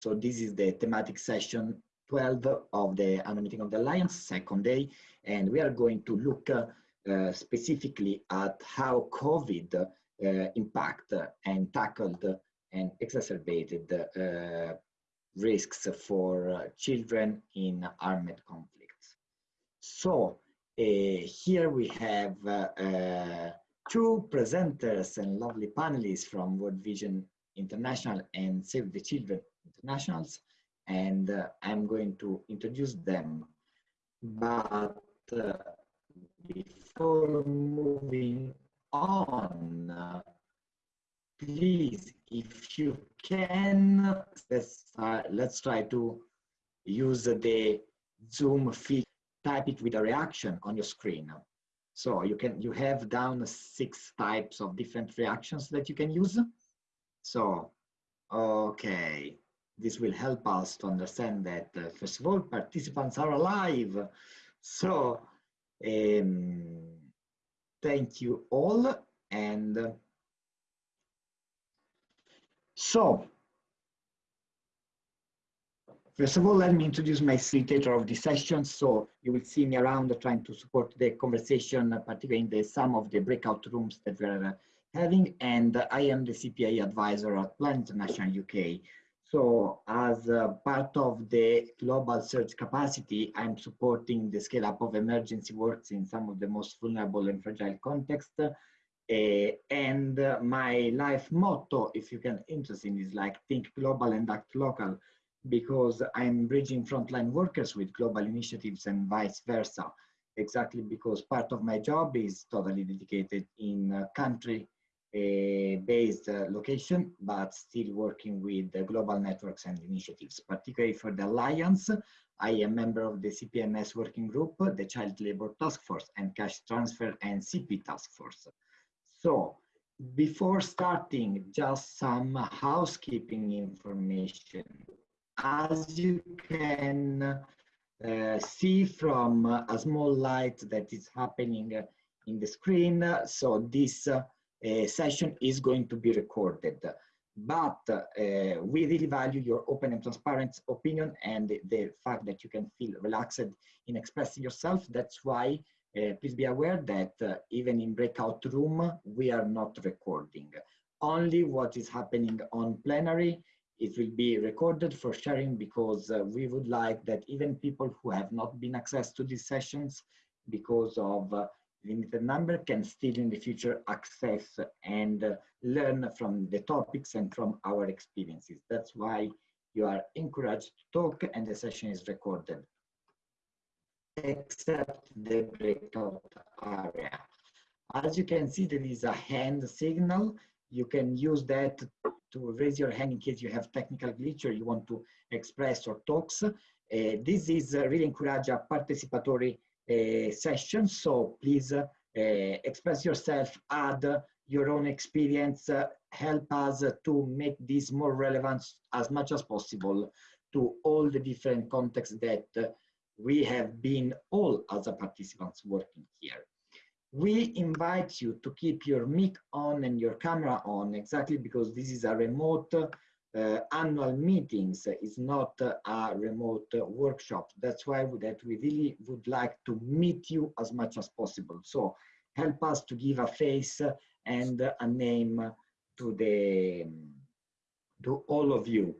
So this is the thematic session 12 of the annual meeting of the Alliance, second day, and we are going to look uh, uh, specifically at how COVID uh, impact and tackled and exacerbated uh, risks for uh, children in armed conflicts. So uh, here we have two presenters and lovely panelists from World Vision International and Save the Children Internationals, and uh, I'm going to introduce them. But uh, before moving on, please, if you can, let's, let's try to use the Zoom feed, type it with a reaction on your screen. So you can you have down six types of different reactions that you can use. So, okay, this will help us to understand that uh, first of all, participants are alive. So, um, thank you all. And uh, so, First of all, let me introduce my facilitator of this session. So you will see me around trying to support the conversation, particularly in the some of the breakout rooms that we're uh, having. And I am the CPA advisor at Plan International UK. So as part of the global surge capacity, I'm supporting the scale up of emergency works in some of the most vulnerable and fragile contexts. Uh, and my life motto, if you can interesting, is like think global and act local because I'm bridging frontline workers with global initiatives and vice versa. Exactly because part of my job is totally dedicated in country uh, based location, but still working with the global networks and initiatives, particularly for the Alliance. I am member of the CPMS working group, the Child Labor Task Force and Cash Transfer and CP Task Force. So before starting, just some housekeeping information as you can uh, see from a small light that is happening in the screen, so this uh, session is going to be recorded. But uh, we really value your open and transparent opinion and the, the, fact that you can feel relaxed in expressing yourself. That's why uh, please be aware that uh, even in breakout room, we are not recording. Only what is happening on plenary it will be recorded for sharing because uh, we would like that even people who have not been accessed to these sessions because of uh, limited number can still in the future access and learn from the topics and from our experiences. That's why you are encouraged to talk and the session is recorded. Except the breakout area. As you can see, there is a hand signal. You can use that to raise your hand in case you have technical glitch or you want to express or talks. Uh, this is uh, really encourage a participatory uh, session, so please uh, express yourself, add your own experience, uh, help us to make this more relevant as much as possible to all the different contexts that uh, we have been all as a participants working here. We invite you to keep your mic on and your camera on exactly because this is a remote annual meetings it's not uh, a remote uh, workshop. That's why that we really would like to meet you as much as possible. So help us to give a face and a name to the to all of you.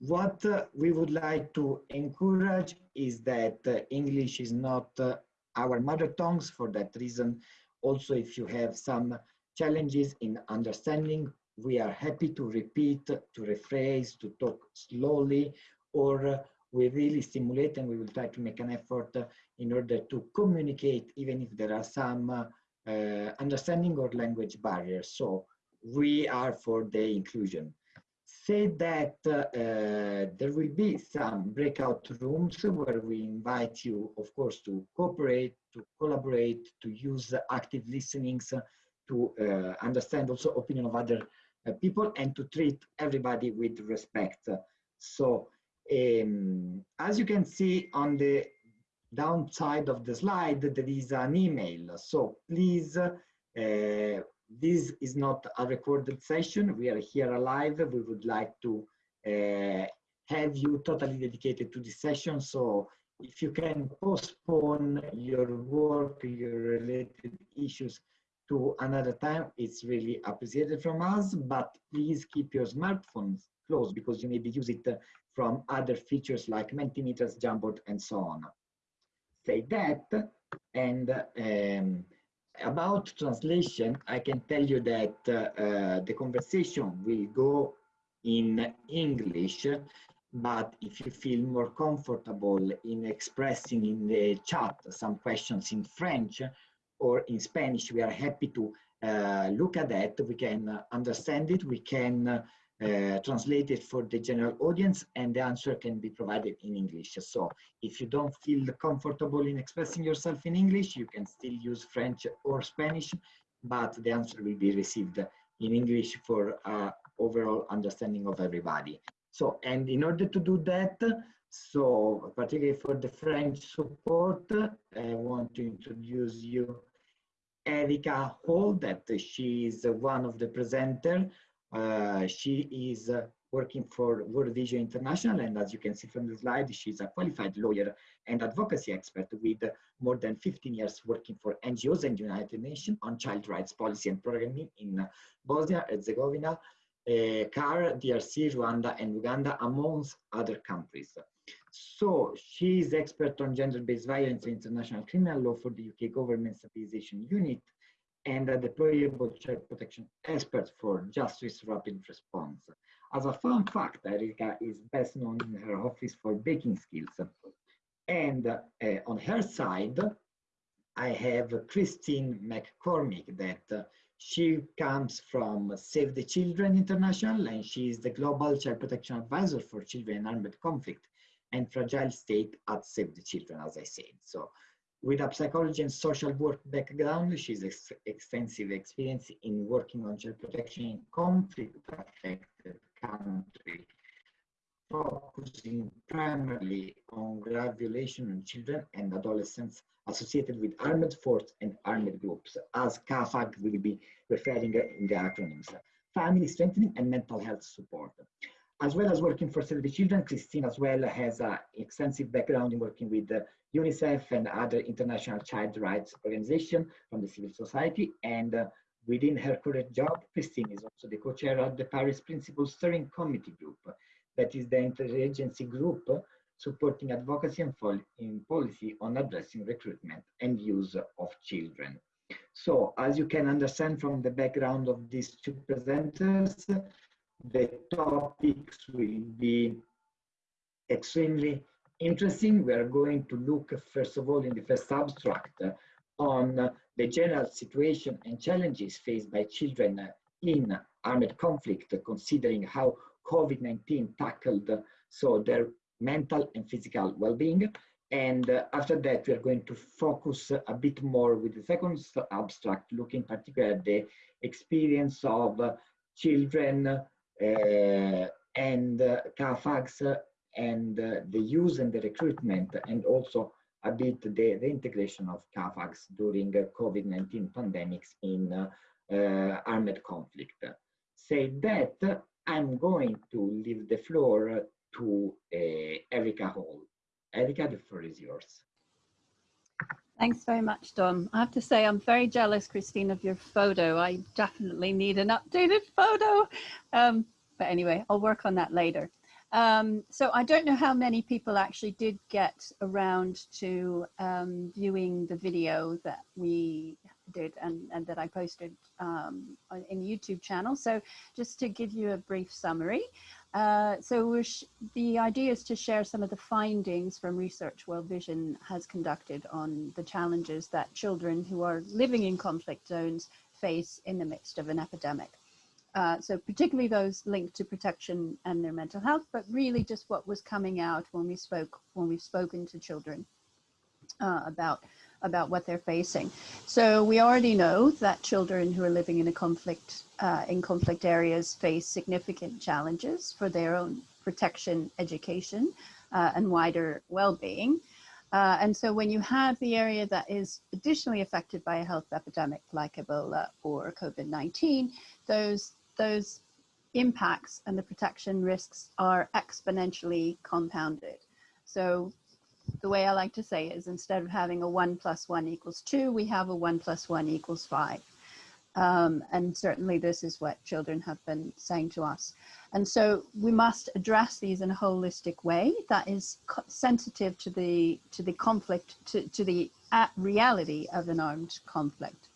What uh, we would like to encourage is that uh, english is not uh, our mother tongues. For that reason, also if you have some challenges in understanding, we are happy to repeat, to rephrase, to talk slowly, or we really stimulate and we will try to make an effort in order to communicate even if there are some uh, understanding or language barriers. So we are for the inclusion say that uh, there will be some breakout rooms where we invite you, of course, to cooperate, to collaborate, to use active listenings, to uh, understand also opinion of other uh, people and to treat everybody with respect. So um, as you can see on the downside of the slide, there is an email. So please uh, this is not a recorded session. We are here alive. We would like to uh, have you totally dedicated to this session. So if you can postpone your work, your related issues to another time, it's really appreciated from us, but please keep your smartphones closed because you maybe use it from other features like Mentimeters, Jamboard, and so on. Say that, and um, about translation, I can tell you that uh, uh, the conversation will go in English, but if you feel more comfortable in expressing in the chat some questions in French or in Spanish, we are happy to uh, look at that. We can understand it. We can uh, it for the general audience and the answer can be provided in English. So if you don't feel comfortable in expressing yourself in English, you can still use French or Spanish, but the answer will be received in English for uh, overall understanding of everybody. So, and in order to do that, so particularly for the French support, I want to introduce you Erika Hall, that she is one of the presenters uh, she is uh, working for World Vision International, and as you can see from the slide, she's a qualified lawyer and advocacy expert with more than 15 years working for NGOs and United Nations on child rights policy and programming in Bosnia, Herzegovina, uh, CAR, DRC, Rwanda, and Uganda, amongst other countries. So she is expert on gender-based violence and international criminal law for the UK Government Stabilization Unit and a deployable child protection expert for justice rapid response. As a fun fact, Erika is best known in her office for baking skills. And uh, on her side, I have Christine McCormick that uh, she comes from Save the Children International and she is the Global Child Protection Advisor for Children in Armed Conflict and Fragile State at Save the Children, as I said. So with a psychology and social work background, she's ex extensive experience in working on child protection in conflict-affected countries, focusing primarily on grave violation on children and adolescents associated with armed force and armed groups, as CAFAG will be referring in the acronyms, family strengthening and mental health support. As well as working for Children, Christine as well has an extensive background in working with UNICEF and other international child rights organizations from the civil society. And uh, within her current job, Christine is also the co-chair of the Paris Principles Steering Committee Group, that is the interagency group supporting advocacy and policy on addressing recruitment and use of children. So as you can understand from the background of these two presenters, the topics will be extremely interesting. We are going to look, first of all, in the first abstract on the general situation and challenges faced by children in armed conflict, considering how COVID-19 tackled so their mental and physical well-being. And uh, after that, we are going to focus a bit more with the second abstract, looking particularly at the experience of uh, children uh, and uh, CAFAGs and uh, the use and the recruitment and also a bit the, the integration of CAFAGs during COVID-19 pandemics in uh, uh, armed conflict. Say that, I'm going to leave the floor to uh, Hall. Erika, the floor is yours. Thanks very much, Don. I have to say I'm very jealous, Christine, of your photo. I definitely need an updated photo. Um, but anyway, I'll work on that later. Um, so I don't know how many people actually did get around to um, viewing the video that we did and, and that I posted um, in YouTube channel. So just to give you a brief summary. Uh, so the idea is to share some of the findings from research World Vision has conducted on the challenges that children who are living in conflict zones face in the midst of an epidemic. Uh, so particularly those linked to protection and their mental health, but really just what was coming out when we spoke, when we've spoken to children uh, about, about what they're facing. So we already know that children who are living in a conflict, uh, in conflict areas face significant challenges for their own protection, education, uh, and wider well-being. Uh, and so when you have the area that is additionally affected by a health epidemic like Ebola or COVID-19, those those impacts and the protection risks are exponentially compounded. So the way I like to say is instead of having a one plus one equals two, we have a one plus one equals five. Um, and certainly this is what children have been saying to us. And so we must address these in a holistic way that is sensitive to the to the conflict, to, to the reality of an armed conflict.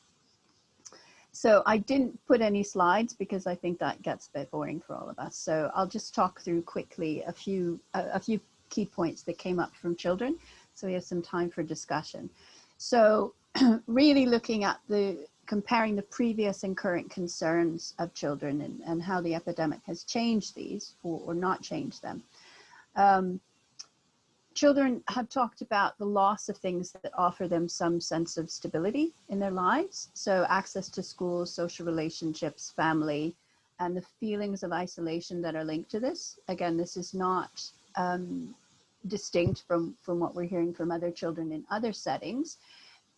So I didn't put any slides because I think that gets a bit boring for all of us. So I'll just talk through quickly a few a, a few key points that came up from children. So we have some time for discussion. So really looking at the comparing the previous and current concerns of children and, and how the epidemic has changed these or, or not changed them. Um, children have talked about the loss of things that offer them some sense of stability in their lives. So access to schools, social relationships, family, and the feelings of isolation that are linked to this. Again, this is not um, distinct from, from what we're hearing from other children in other settings,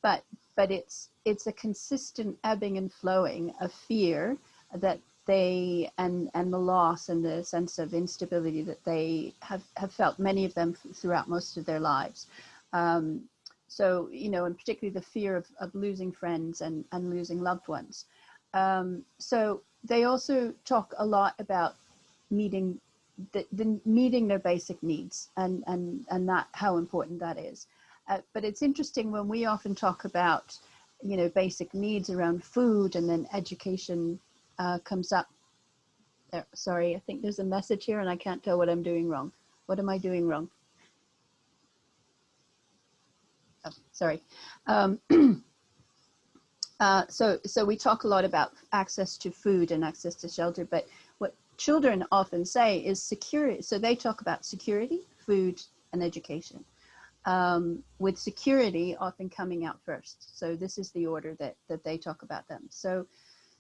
but, but it's, it's a consistent ebbing and flowing of fear that they and and the loss and the sense of instability that they have have felt many of them throughout most of their lives. Um, so you know and particularly the fear of, of losing friends and and losing loved ones. Um, so they also talk a lot about meeting the, the meeting their basic needs and and and that how important that is uh, but it's interesting when we often talk about you know, basic needs around food and then education uh, comes up. There, sorry, I think there's a message here and I can't tell what I'm doing wrong. What am I doing wrong? Oh, sorry. Um, uh, so, so we talk a lot about access to food and access to shelter, but children often say is security. So they talk about security, food, and education um, with security often coming out first. So this is the order that, that they talk about them. So,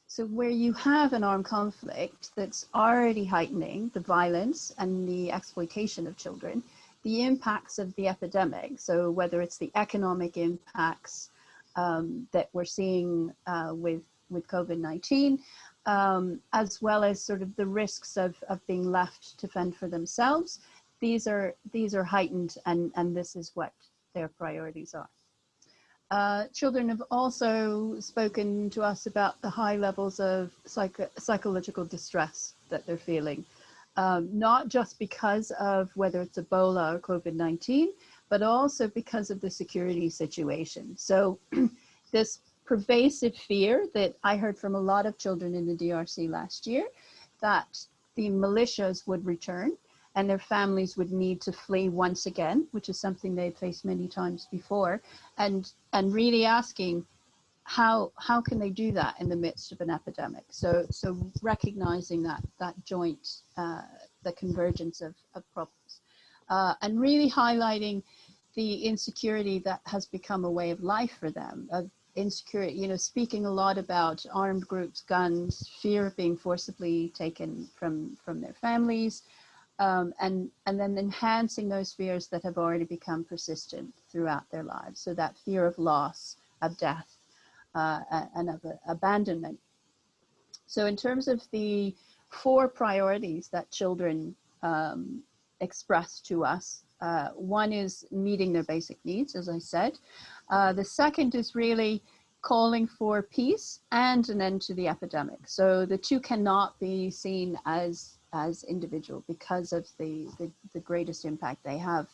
so where you have an armed conflict that's already heightening the violence and the exploitation of children, the impacts of the epidemic, so whether it's the economic impacts um, that we're seeing uh, with, with COVID-19, um, as well as sort of the risks of, of being left to fend for themselves, these are these are heightened and and this is what their priorities are. Uh, children have also spoken to us about the high levels of psycho psychological distress that they're feeling, um, not just because of whether it's Ebola or COVID-19, but also because of the security situation. So this pervasive fear that I heard from a lot of children in the DRC last year, that the militias would return and their families would need to flee once again, which is something they've faced many times before, and and really asking how how can they do that in the midst of an epidemic? So so recognizing that that joint uh, the convergence of, of problems, uh, and really highlighting the insecurity that has become a way of life for them of insecurity you know speaking a lot about armed groups guns fear of being forcibly taken from from their families um, and, and then enhancing those fears that have already become persistent throughout their lives. So that fear of loss, of death, uh, and of uh, abandonment. So in terms of the four priorities that children um, express to us, uh, one is meeting their basic needs, as I said. Uh, the second is really calling for peace and an end to the epidemic. So the two cannot be seen as as individual because of the, the, the greatest impact they have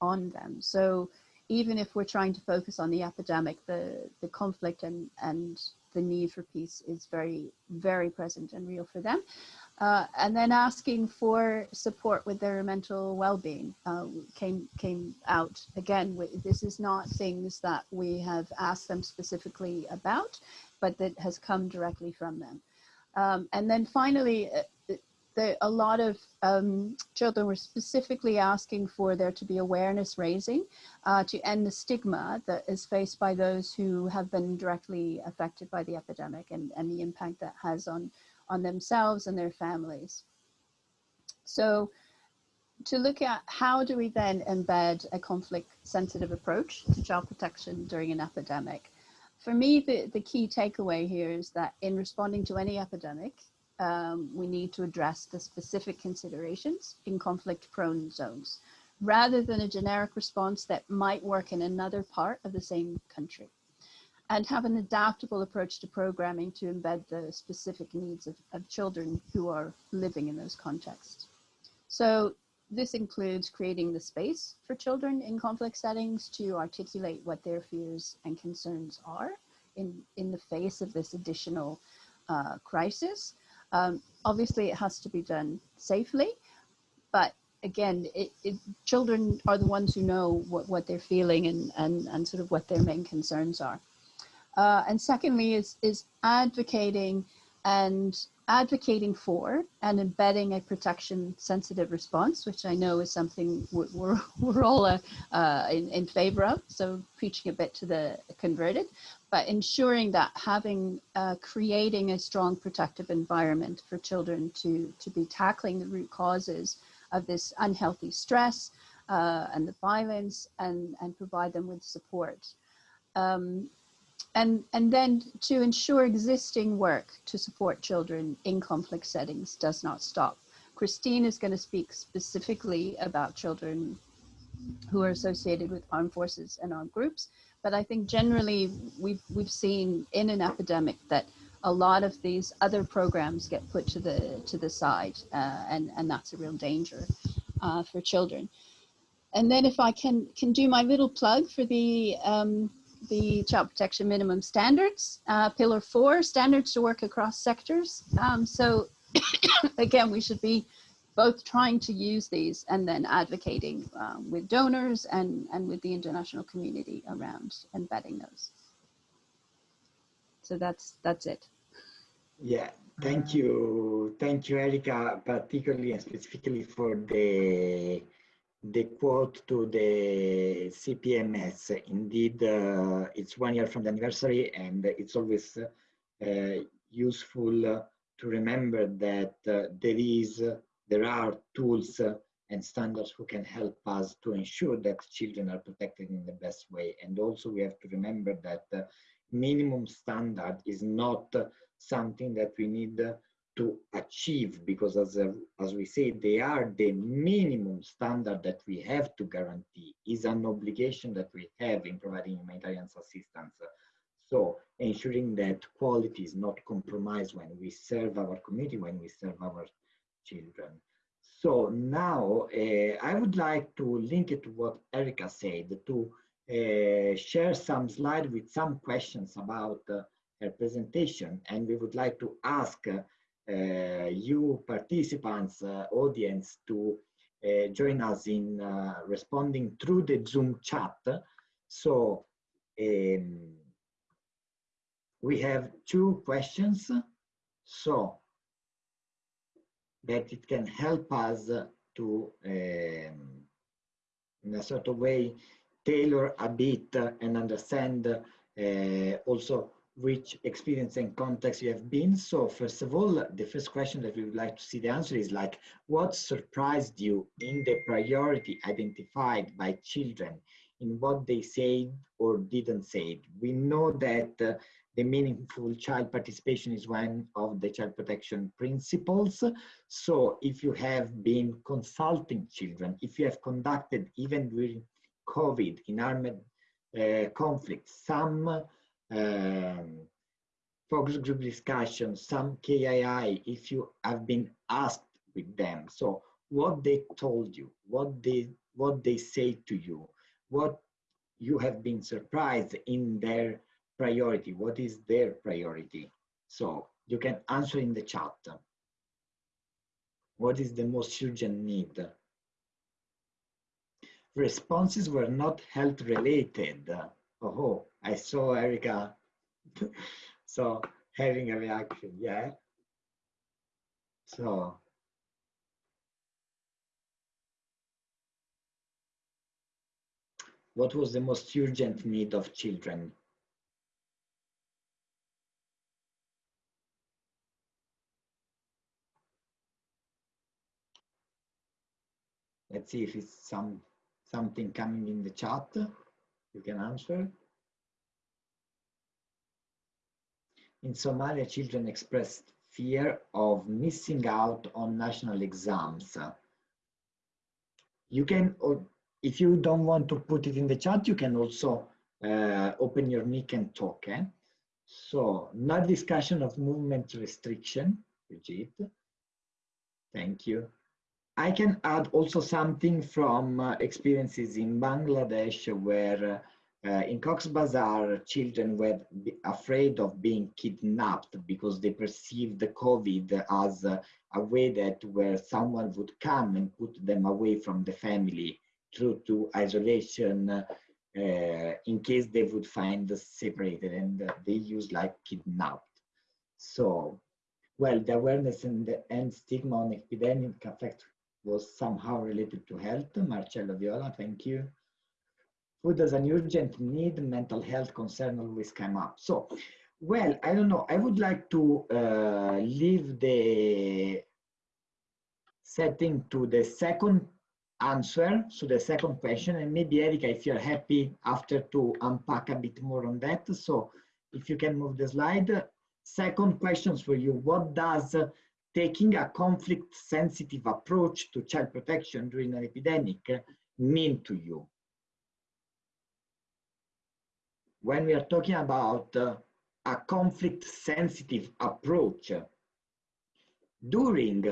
on them. So even if we're trying to focus on the epidemic, the, the conflict and, and the need for peace is very, very present and real for them. Uh, and then asking for support with their mental well-being uh, came came out again. This is not things that we have asked them specifically about, but that has come directly from them. Um, and then finally, uh, the, a lot of um, children were specifically asking for there to be awareness raising uh, to end the stigma that is faced by those who have been directly affected by the epidemic and, and the impact that has on, on themselves and their families. So to look at how do we then embed a conflict sensitive approach to child protection during an epidemic? For me, the, the key takeaway here is that in responding to any epidemic, um, we need to address the specific considerations in conflict prone zones rather than a generic response that might work in another part of the same country and have an adaptable approach to programming to embed the specific needs of, of children who are living in those contexts. So this includes creating the space for children in conflict settings to articulate what their fears and concerns are in, in the face of this additional uh, crisis. Um, obviously, it has to be done safely, but again, it, it, children are the ones who know what, what they're feeling and, and, and sort of what their main concerns are. Uh, and secondly is, is advocating and advocating for and embedding a protection sensitive response, which I know is something we're, we're, all uh, uh, in, in favor of. So preaching a bit to the converted, but ensuring that having, uh, creating a strong protective environment for children to, to be tackling the root causes of this unhealthy stress uh, and the violence and, and provide them with support. Um, and, and then to ensure existing work to support children in conflict settings does not stop. Christine is going to speak specifically about children who are associated with armed forces and armed groups. But I think generally we've, we've seen in an epidemic that a lot of these other programs get put to the, to the side uh, and, and that's a real danger uh, for children. And then if I can, can do my little plug for the um, the child protection minimum standards. Uh, pillar four, standards to work across sectors. Um, so again, we should be both trying to use these and then advocating um, with donors and, and with the international community around embedding those. So that's, that's it. Yeah, thank you. Thank you, Erika, particularly and specifically for the the quote to the CPMS. Indeed, uh, it's one year from the anniversary and it's always uh, useful to remember that uh, there is, there are tools and standards who can help us to ensure that children are protected in the best way. And also we have to remember that the minimum standard is not something that we need to achieve because as, a, as we say they are the minimum standard that we have to guarantee. Is an obligation that we have in providing humanitarian assistance. So ensuring that quality is not compromised when we serve our community when we serve our children. So now uh, i would like to link it to what erika said to uh, share some slide with some questions about uh, her presentation. And we would like to ask uh, you participants, uh, audience, to uh, join us in responding through the Zoom chat. So um, we have two questions. So that it can help us to, um, in a sort of way, tailor a bit and understand uh, also which experience and context you have been. So first of all, the first question that we would like to see the answer is like, what surprised you in the priority identified by children in what they said or didn't say? We know that uh, the meaningful child participation is one of the child protection principles. So if you have been consulting children, if you have conducted even during COVID in armed uh, conflict, some um, focus group discussion, some KII, if you have been asked with them. So what they told you, what they, what they say to you, what you have been surprised in their priority, what is their priority? So you can answer in the chat. What is the most urgent need? Responses were not health related. Oh, I saw Erika so having a reaction, yeah. So what was the most urgent need of children? Let's see if it's some something coming in the chat you can answer. In Somalia, children expressed fear of missing out on national exams. You can, if you don't want to put it in the chat, you can also uh, open your mic and talk. Eh? So, not discussion of movement restriction, Brigitte. Thank you. I can add also something from uh, experiences in Bangladesh where uh, in Cox's Bazar, children were afraid of being kidnapped because they perceived the COVID as a, a way that where someone would come and put them away from the family through to isolation uh, in case they would find separated and they use like kidnapped. So, well, the awareness and the end stigma on epidemic effect was somehow related to health. Marcello Viola, thank you food as an urgent need, mental health concern always come up. So, well, I don't know. I would like to uh, leave the setting to the second answer, so the second question, and maybe Erika, if you're happy after to unpack a bit more on that. So if you can move the slide. Second questions for you. What does taking a conflict sensitive approach to child protection during an epidemic mean to you? when we are talking about uh, a conflict sensitive approach during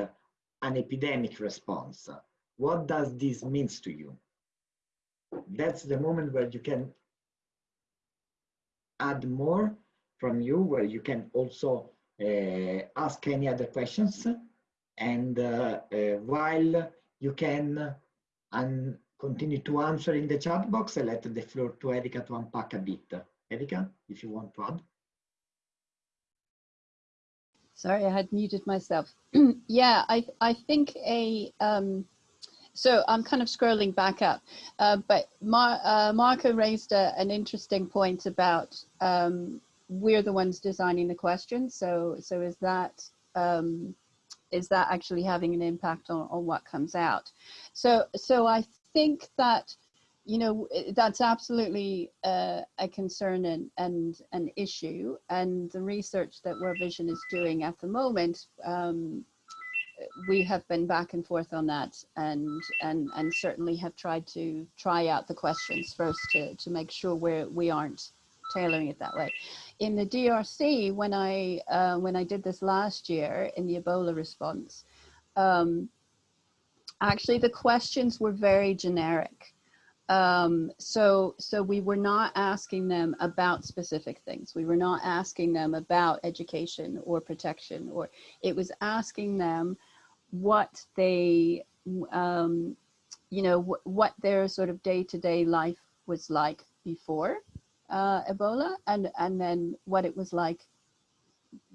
an epidemic response, what does this means to you? That's the moment where you can add more from you, where you can also uh, ask any other questions. And uh, uh, while you can un continue to answer in the chat box. I let the floor to Erika to unpack a bit. Erika, if you want to add. Sorry, I had muted myself. yeah, I, I think a, um, so I'm kind of scrolling back up, uh, but Mar uh, Marco raised a, an interesting point about um, we're the ones designing the questions. So, so is that, um, is that actually having an impact on, on what comes out? So, so I think that you know that's absolutely uh, a concern and, and an issue and the research that World Vision is doing at the moment um, we have been back and forth on that and and and certainly have tried to try out the questions first to to make sure we're we aren't tailoring it that way in the DRC when I uh, when I did this last year in the Ebola response um, actually the questions were very generic. Um, so, so we were not asking them about specific things. We were not asking them about education or protection, or it was asking them what they, um, you know, wh what their sort of day-to-day -day life was like before uh, Ebola, and and then what it was like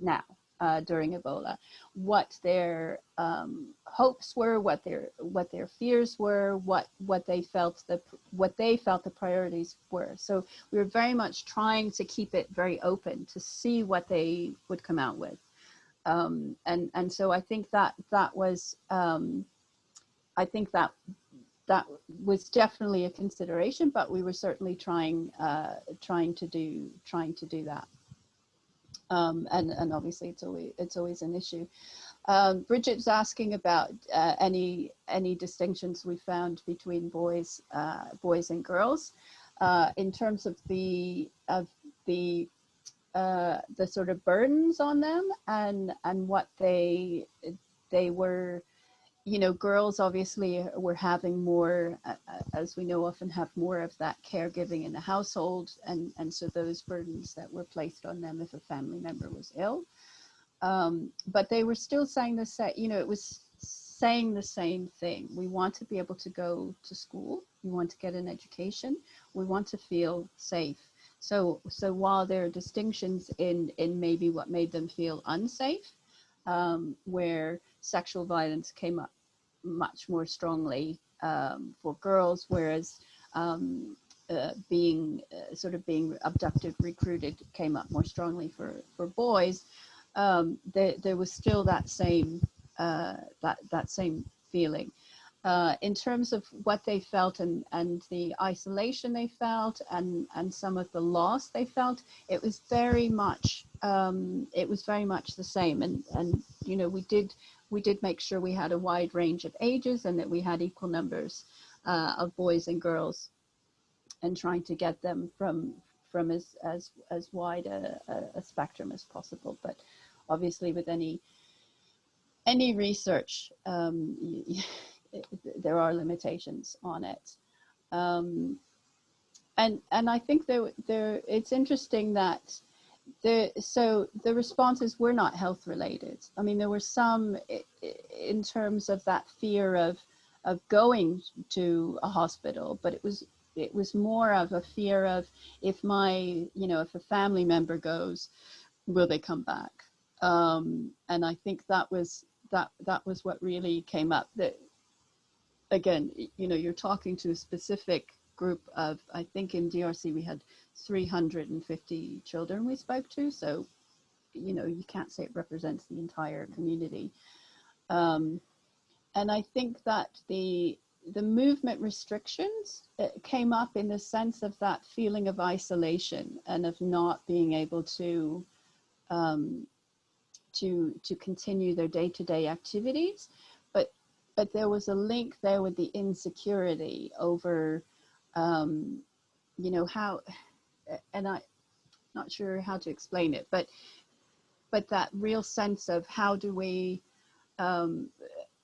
now uh, during Ebola, what their um, hopes were, what their what their fears were, what what they felt the what they felt the priorities were. So we were very much trying to keep it very open to see what they would come out with, um, and and so I think that that was um, I think that that was definitely a consideration, but we were certainly trying uh, trying to do trying to do that um, and and obviously it's always it's always an issue. Um, Bridget's asking about uh, any any distinctions we found between boys uh, boys and girls uh, in terms of the of the uh, the sort of burdens on them and and what they they were you know, girls obviously were having more, uh, as we know, often have more of that caregiving in the household. And, and so those burdens that were placed on them if a family member was ill. Um, but they were still saying the same, you know, it was saying the same thing. We want to be able to go to school. We want to get an education. We want to feel safe. So, so while there are distinctions in, in maybe what made them feel unsafe, um, where sexual violence came up much more strongly um, for girls, whereas um, uh, being uh, sort of being abducted, recruited came up more strongly for for boys. Um, there, there was still that same uh, that that same feeling. Uh, in terms of what they felt and, and the isolation they felt and, and some of the loss they felt, it was very much um, it was very much the same. And, and, you know, we did, we did make sure we had a wide range of ages and that we had equal numbers uh, of boys and girls and trying to get them from, from as, as, as wide a, a, spectrum as possible. But obviously with any, any research, um, there are limitations on it. Um, and and I think there there it's interesting that the so the responses were not health related. I mean, there were some in terms of that fear of of going to a hospital, but it was it was more of a fear of if my you know if a family member goes, will they come back? Um, and I think that was that that was what really came up. That again, you know, you're talking to a specific group of, I think in DRC we had 350 children we spoke to. So, you know, you can't say it represents the entire community. Um, and I think that the the movement restrictions uh, came up in the sense of that feeling of isolation and of not being able to um, to to continue their day-to-day -day activities but but there was a link there with the insecurity over, um, you know, how, and I, not sure how to explain it, but, but that real sense of how do we, um,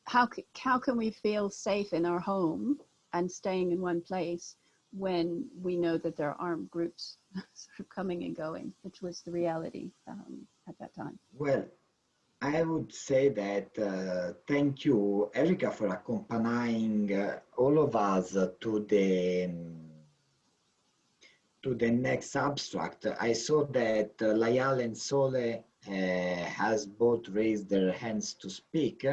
how, how can we feel safe in our home and staying in one place when we know that there are armed groups sort of coming and going, which was the reality um, at that time. Well, I would say that uh, thank you, Erika, for accompanying uh, all of us to the to the next abstract. I saw that uh, Layal and Sole uh, has both raised their hands to speak.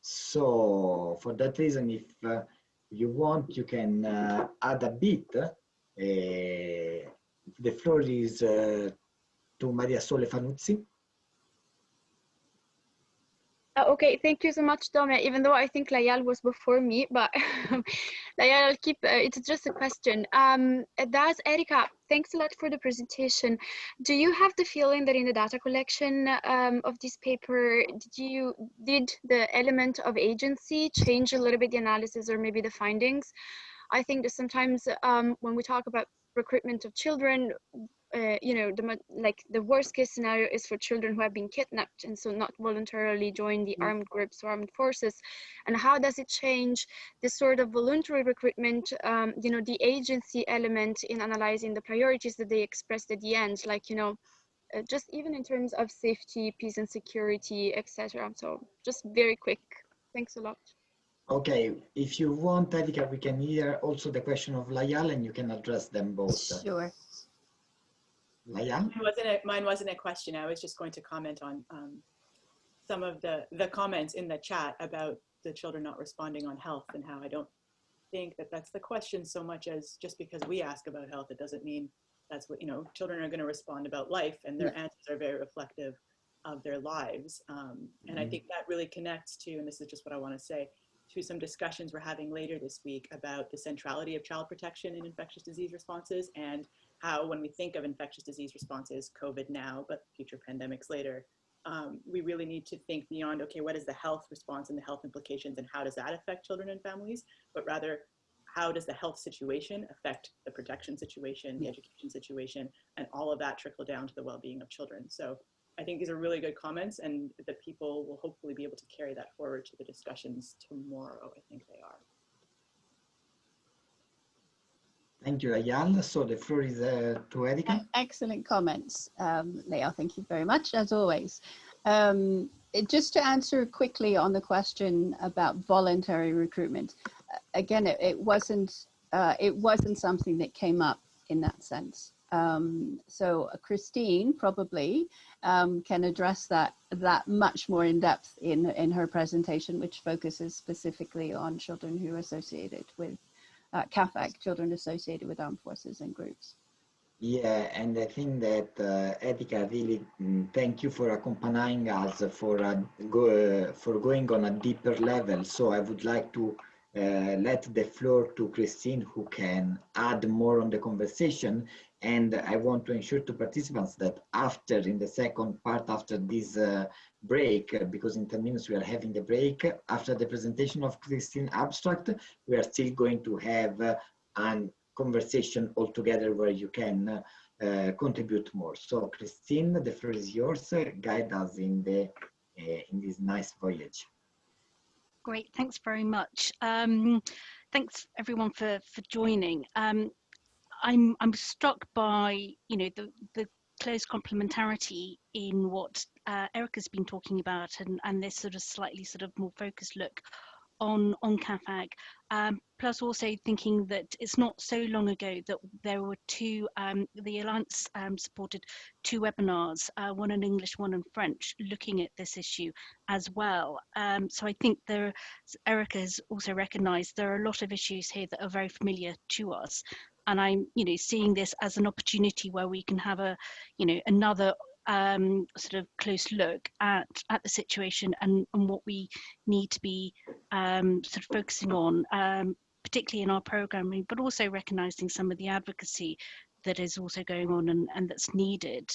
So for that reason, if uh, you want, you can uh, add a bit. Uh, the floor is to Maria Sole Fanuzzi. Uh, okay, thank you so much, Dome, even though I think Layal was before me, but Layal, I'll keep, uh, it's just a question. Um, does Erika, thanks a lot for the presentation. Do you have the feeling that in the data collection um, of this paper, did you, did the element of agency change a little bit the analysis or maybe the findings? I think that sometimes um, when we talk about recruitment of children, uh, you know, the like the worst case scenario is for children who have been kidnapped and so not voluntarily join the mm. armed groups or armed forces. And how does it change this sort of voluntary recruitment, um, you know, the agency element in analyzing the priorities that they expressed at the end, like, you know, uh, just even in terms of safety, peace and security, etc. So just very quick. Thanks a lot. Okay, if you want, Erika, we can hear also the question of Layal and you can address them both. Sure. Mine wasn't a, mine wasn't a question. I was just going to comment on um, some of the, the comments in the chat about the children not responding on health and how I don't think that that's the question so much as just because we ask about health, it doesn't mean that's what, you know, children are going to respond about life and their yeah. answers are very reflective of their lives. Um, and mm -hmm. I mm-hmm. think that really connects to, and this is just what I want to say, to some discussions we're having later this week about the centrality of child protection in infectious disease responses and how when we think of infectious disease responses, COVID now, but future pandemics later, um, we really need to think beyond, okay, what is the health response and the health implications and how does that affect children and families, but rather how does the health situation affect the protection situation, the education situation, and all of that trickle down to the well-being of children. So I think these are really good comments and the people will hopefully be able to carry that forward to the discussions tomorrow, I think they are. Thank you, Ayala. So the floor is uh, to Erika. Excellent comments, um, Leo. Thank you very much, as always. Um, it, just to answer quickly on the question about voluntary recruitment, uh, again, it, it wasn't uh, it wasn't something that came up in that sense. Um, so Christine probably um, can address that that much more in depth in in her presentation, which focuses specifically on children who are associated with uh, CAFAG, children associated with armed forces and groups. Yeah, and I think that uh, Erika, really mm, thank you for accompanying us for uh, go, uh, for going on a deeper level. So I would like to uh, let the floor to Christine who can add more on the conversation. And I want to ensure to participants that after, in the second part, after this uh, break, uh, because in 10 minutes we are having the break, after the presentation of Christine abstract, we are still going to have uh, a conversation all together where you can uh, contribute more. So Christine, the floor is yours. guide us in, the, in this nice voyage. Great, thanks very much. Um, thanks everyone for for joining. Um, I'm I'm struck by you know the the close complementarity in what uh, Erika's been talking about and and this sort of slightly sort of more focused look on on CAAFAG. Um, plus also thinking that it's not so long ago that there were two, um, the Alliance um, supported two webinars, uh, one in English, one in French, looking at this issue as well. Um, so I think there, Erika has also recognised there are a lot of issues here that are very familiar to us. And I'm, you know, seeing this as an opportunity where we can have a, you know, another um, sort of close look at at the situation and, and what we need to be um, sort of focusing on, um, particularly in our programming, but also recognizing some of the advocacy that is also going on and, and that's needed.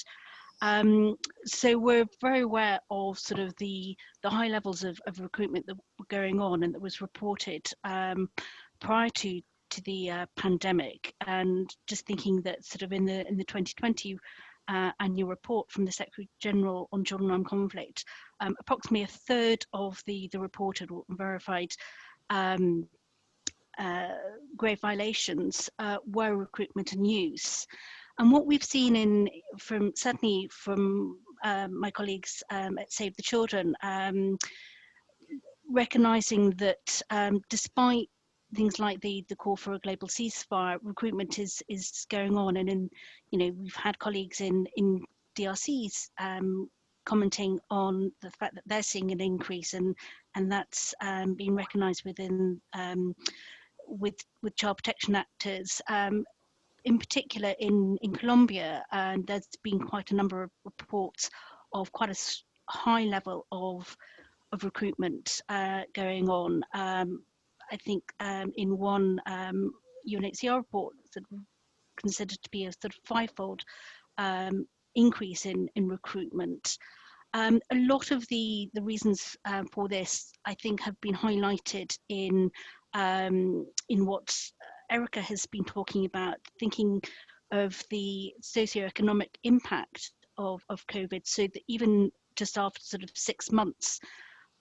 Um, so we're very aware of sort of the the high levels of, of recruitment that were going on and that was reported um, prior to to the uh, pandemic and just thinking that sort of in the in the 2020 uh, annual report from the Secretary General on Children Armed Conflict, um, approximately a third of the, the reported or verified um, uh, grave violations uh, were recruitment and use. And what we've seen in from certainly from um, my colleagues um, at Save the Children, um, recognizing that um, despite things like the the call for a global ceasefire recruitment is is going on. And in you know we've had colleagues in in drcs um, commenting on the fact that they're seeing an increase and and that's um, being recognized within um, with with child protection actors. Um, in particular in in Colombia and there's been quite a number of reports of quite a high level of of recruitment uh, going on. Um, I think um, in one um, UNHCR report that considered to be a sort of fivefold um, increase in, in recruitment. Um, a lot of the, the reasons uh, for this, I think, have been highlighted in, um, in what Erika has been talking about, thinking of the socioeconomic impact of, of COVID, so that even just after sort of six months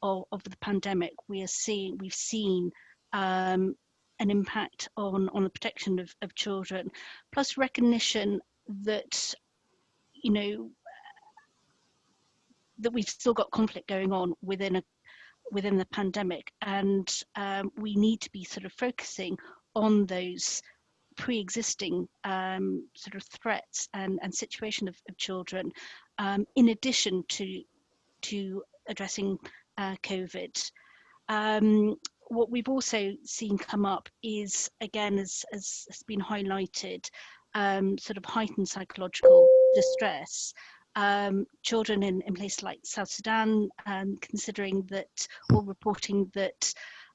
of, of the pandemic, we are seeing, we've seen um, an impact on, on the protection of, of children, plus recognition that, you know, that we've still got conflict going on within a within the pandemic and um, we need to be sort of focusing on those pre-existing um, sort of threats and, and situation of, of children um, in addition to to addressing uh, COVID. Um, what we've also seen come up is, again, as, as has been highlighted, um, sort of heightened psychological distress. Um, children in, in places like South Sudan, um, considering that, or reporting that,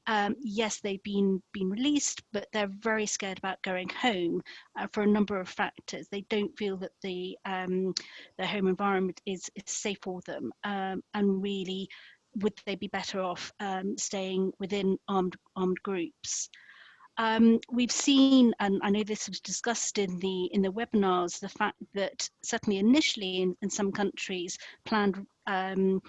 um, yes, they've been been released, but they're very scared about going home uh, for a number of factors. They don't feel that the um, their home environment is, is safe for them, um, and really would they be better off um, staying within armed armed groups? Um, we've seen, and I know this was discussed in the in the webinars, the fact that certainly initially in, in some countries, planned um,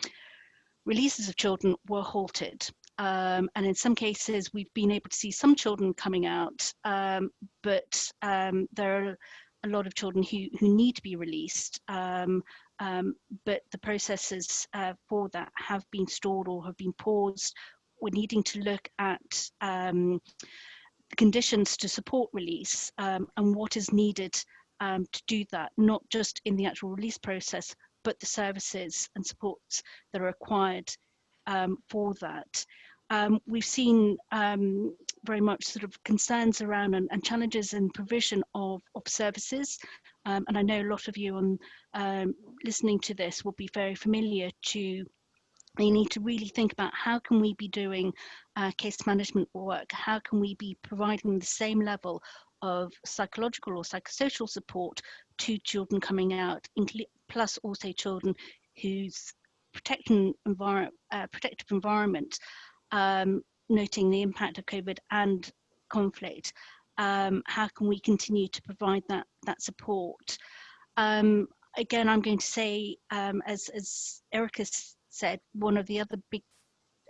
releases of children were halted. Um, and in some cases, we've been able to see some children coming out, um, but um, there are a lot of children who, who need to be released um, um, but the processes uh, for that have been stalled or have been paused. We're needing to look at um, the conditions to support release um, and what is needed um, to do that, not just in the actual release process, but the services and supports that are required um, for that. Um, we've seen um, very much sort of concerns around and, and challenges in provision of, of services. Um, and I know a lot of you on um, listening to this will be very familiar to they need to really think about how can we be doing uh, case management work? How can we be providing the same level of psychological or psychosocial support to children coming out plus also children whose protection envir uh, protective environment um, noting the impact of covid and conflict um, how can we continue to provide that that support? Um, again i'm going to say um, as as Erika said, one of the other big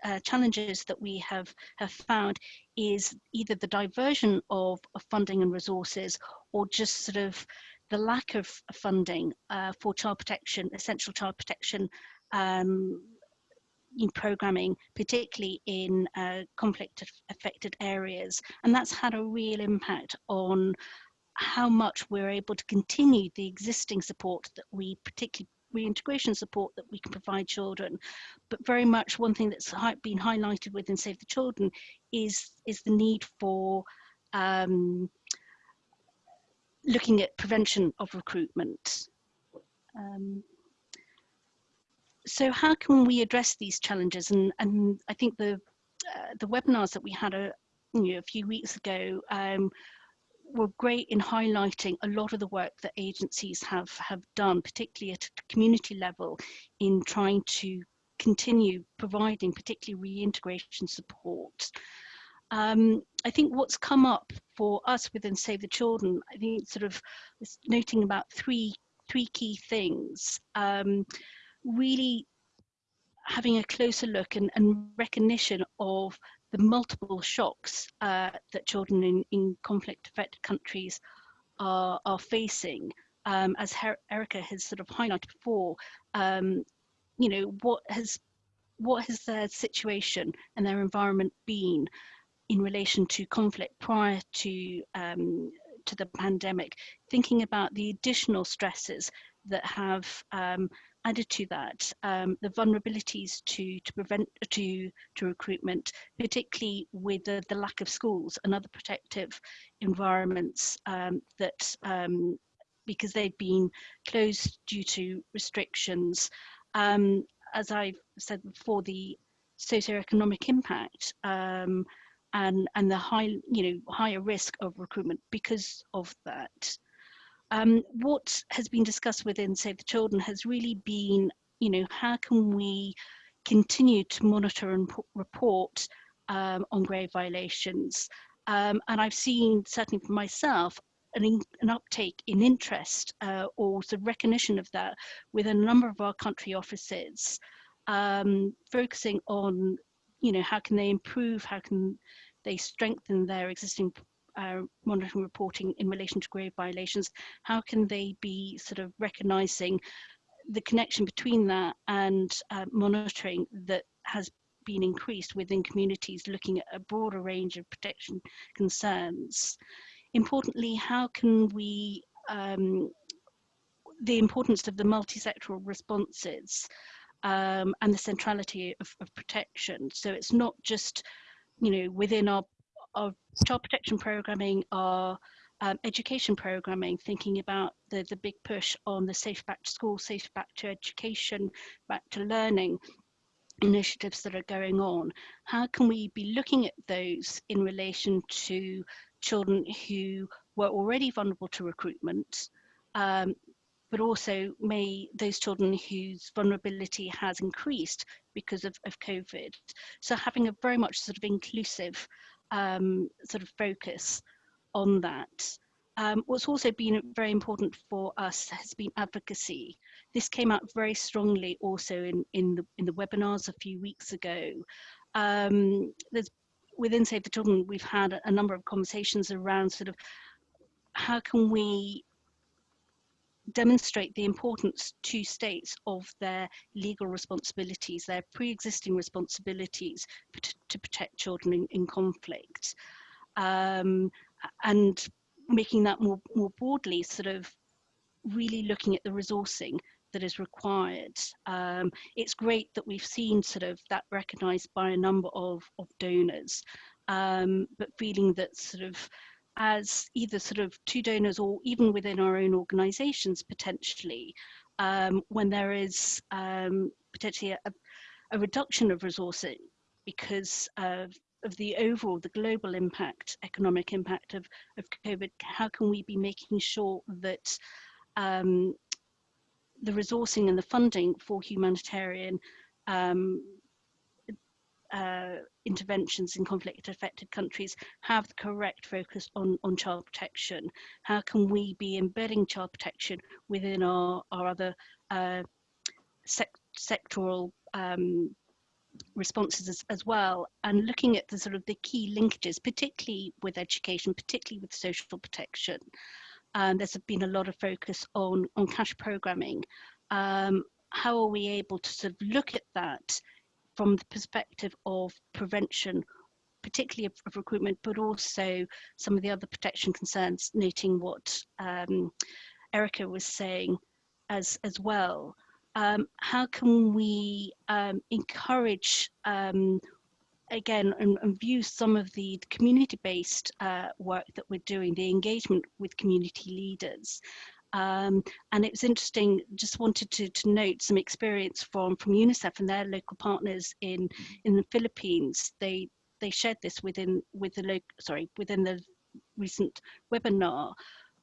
uh, challenges that we have, have found is either the diversion of, of, funding and resources or just sort of the lack of funding uh, for child protection, essential child protection um, in programming, particularly in uh, conflict affected areas. And that's had a real impact on how much we're able to continue the existing support that we particularly reintegration support that we can provide children. But very much one thing that's been highlighted within Save the Children is, is the need for um, looking at prevention of recruitment. Um, so how can we address these challenges? And, and I think the, uh, the webinars that we had a, you know, a few weeks ago um, were great in highlighting a lot of the work that agencies have have done, particularly at a community level, in trying to continue providing particularly reintegration support. Um, I think what's come up for us within Save the Children, I think sort of noting about three three key things. Um, really having a closer look and, and recognition of the multiple shocks uh, that children in, in conflict affected countries are, are facing. Um, as Her Erika has sort of highlighted before, um, you know, what has what has their situation and their environment been in relation to conflict prior to um, to the pandemic, thinking about the additional stresses that have um, added to that, um, the vulnerabilities to to prevent to to recruitment, particularly with the, the lack of schools and other protective environments um, that um, because they've been closed due to restrictions. Um, as I've said before, the socioeconomic impact um, and and the high you know higher risk of recruitment because of that. Um, what has been discussed within Save the Children has really been, you know, how can we continue to monitor and report um, on grave violations? Um, and I've seen, certainly for myself, an, in, an uptake in interest uh, or the recognition of that with a number of our country offices, um, focusing on, you know, how can they improve, how can they strengthen their existing uh, monitoring reporting in relation to grave violations, how can they be sort of recognizing the connection between that and uh, monitoring that has been increased within communities looking at a broader range of protection concerns. Importantly, how can we, um, the importance of the multi-sectoral responses um, and the centrality of, of protection. So it's not just, you know, within our of child protection programming are um, education programming, thinking about the, the big push on the safe back to school, safe back to education, back to learning initiatives that are going on. How can we be looking at those in relation to children who were already vulnerable to recruitment, um, but also may those children whose vulnerability has increased because of, of COVID. So having a very much sort of inclusive um, sort of focus on that. Um, what's also been very important for us has been advocacy. This came out very strongly also in, in, the, in the webinars a few weeks ago. Um, there's, within Save the Children, we've had a, a number of conversations around sort of how can we demonstrate the importance to states of their legal responsibilities, their pre-existing responsibilities to protect children in, in conflict. Um, and making that more, more broadly sort of really looking at the resourcing that is required. Um, it's great that we've seen sort of that recognized by a number of, of donors, um, but feeling that sort of as either sort of two donors or even within our own organizations potentially um, when there is um, potentially a, a reduction of resourcing because of, of the overall, the global impact, economic impact of, of COVID, how can we be making sure that um, the resourcing and the funding for humanitarian um, uh, interventions in conflict affected countries have the correct focus on, on child protection? How can we be embedding child protection within our, our other uh, sec sectoral um, responses as, as, well and looking at the sort of the key linkages particularly with education particularly with social protection um, there's been a lot of focus on on cash programming um, how are we able to sort of look at that from the perspective of prevention particularly of, of recruitment but also some of the other protection concerns noting what um, Erika was saying as as well um, how can we um, encourage um, again and, and, view some of the community-based uh, work that we're doing, the engagement with community leaders. Um, and it was interesting, just wanted to, to note some experience from, from UNICEF and their local partners in, in the Philippines. They they shared this within with the local sorry within the recent webinar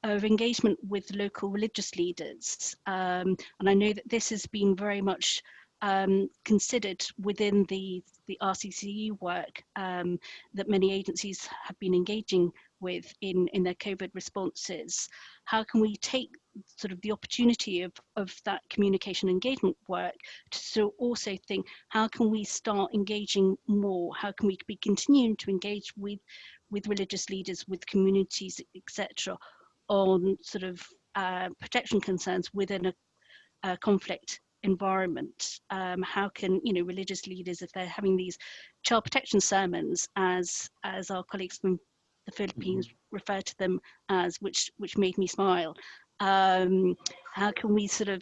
of engagement with local religious leaders. Um, and I know that this has been very much um, considered within the, the RCCE work um, that many agencies have been engaging with in, in their COVID responses. How can we take sort of the opportunity of, of that communication engagement work to so also think, how can we start engaging more? How can we be continuing to engage with, with religious leaders, with communities, etc., on sort of uh, protection concerns within a, a conflict environment um, how can you know religious leaders if they're having these child protection sermons as as our colleagues from the philippines mm -hmm. refer to them as which which made me smile um, how can we sort of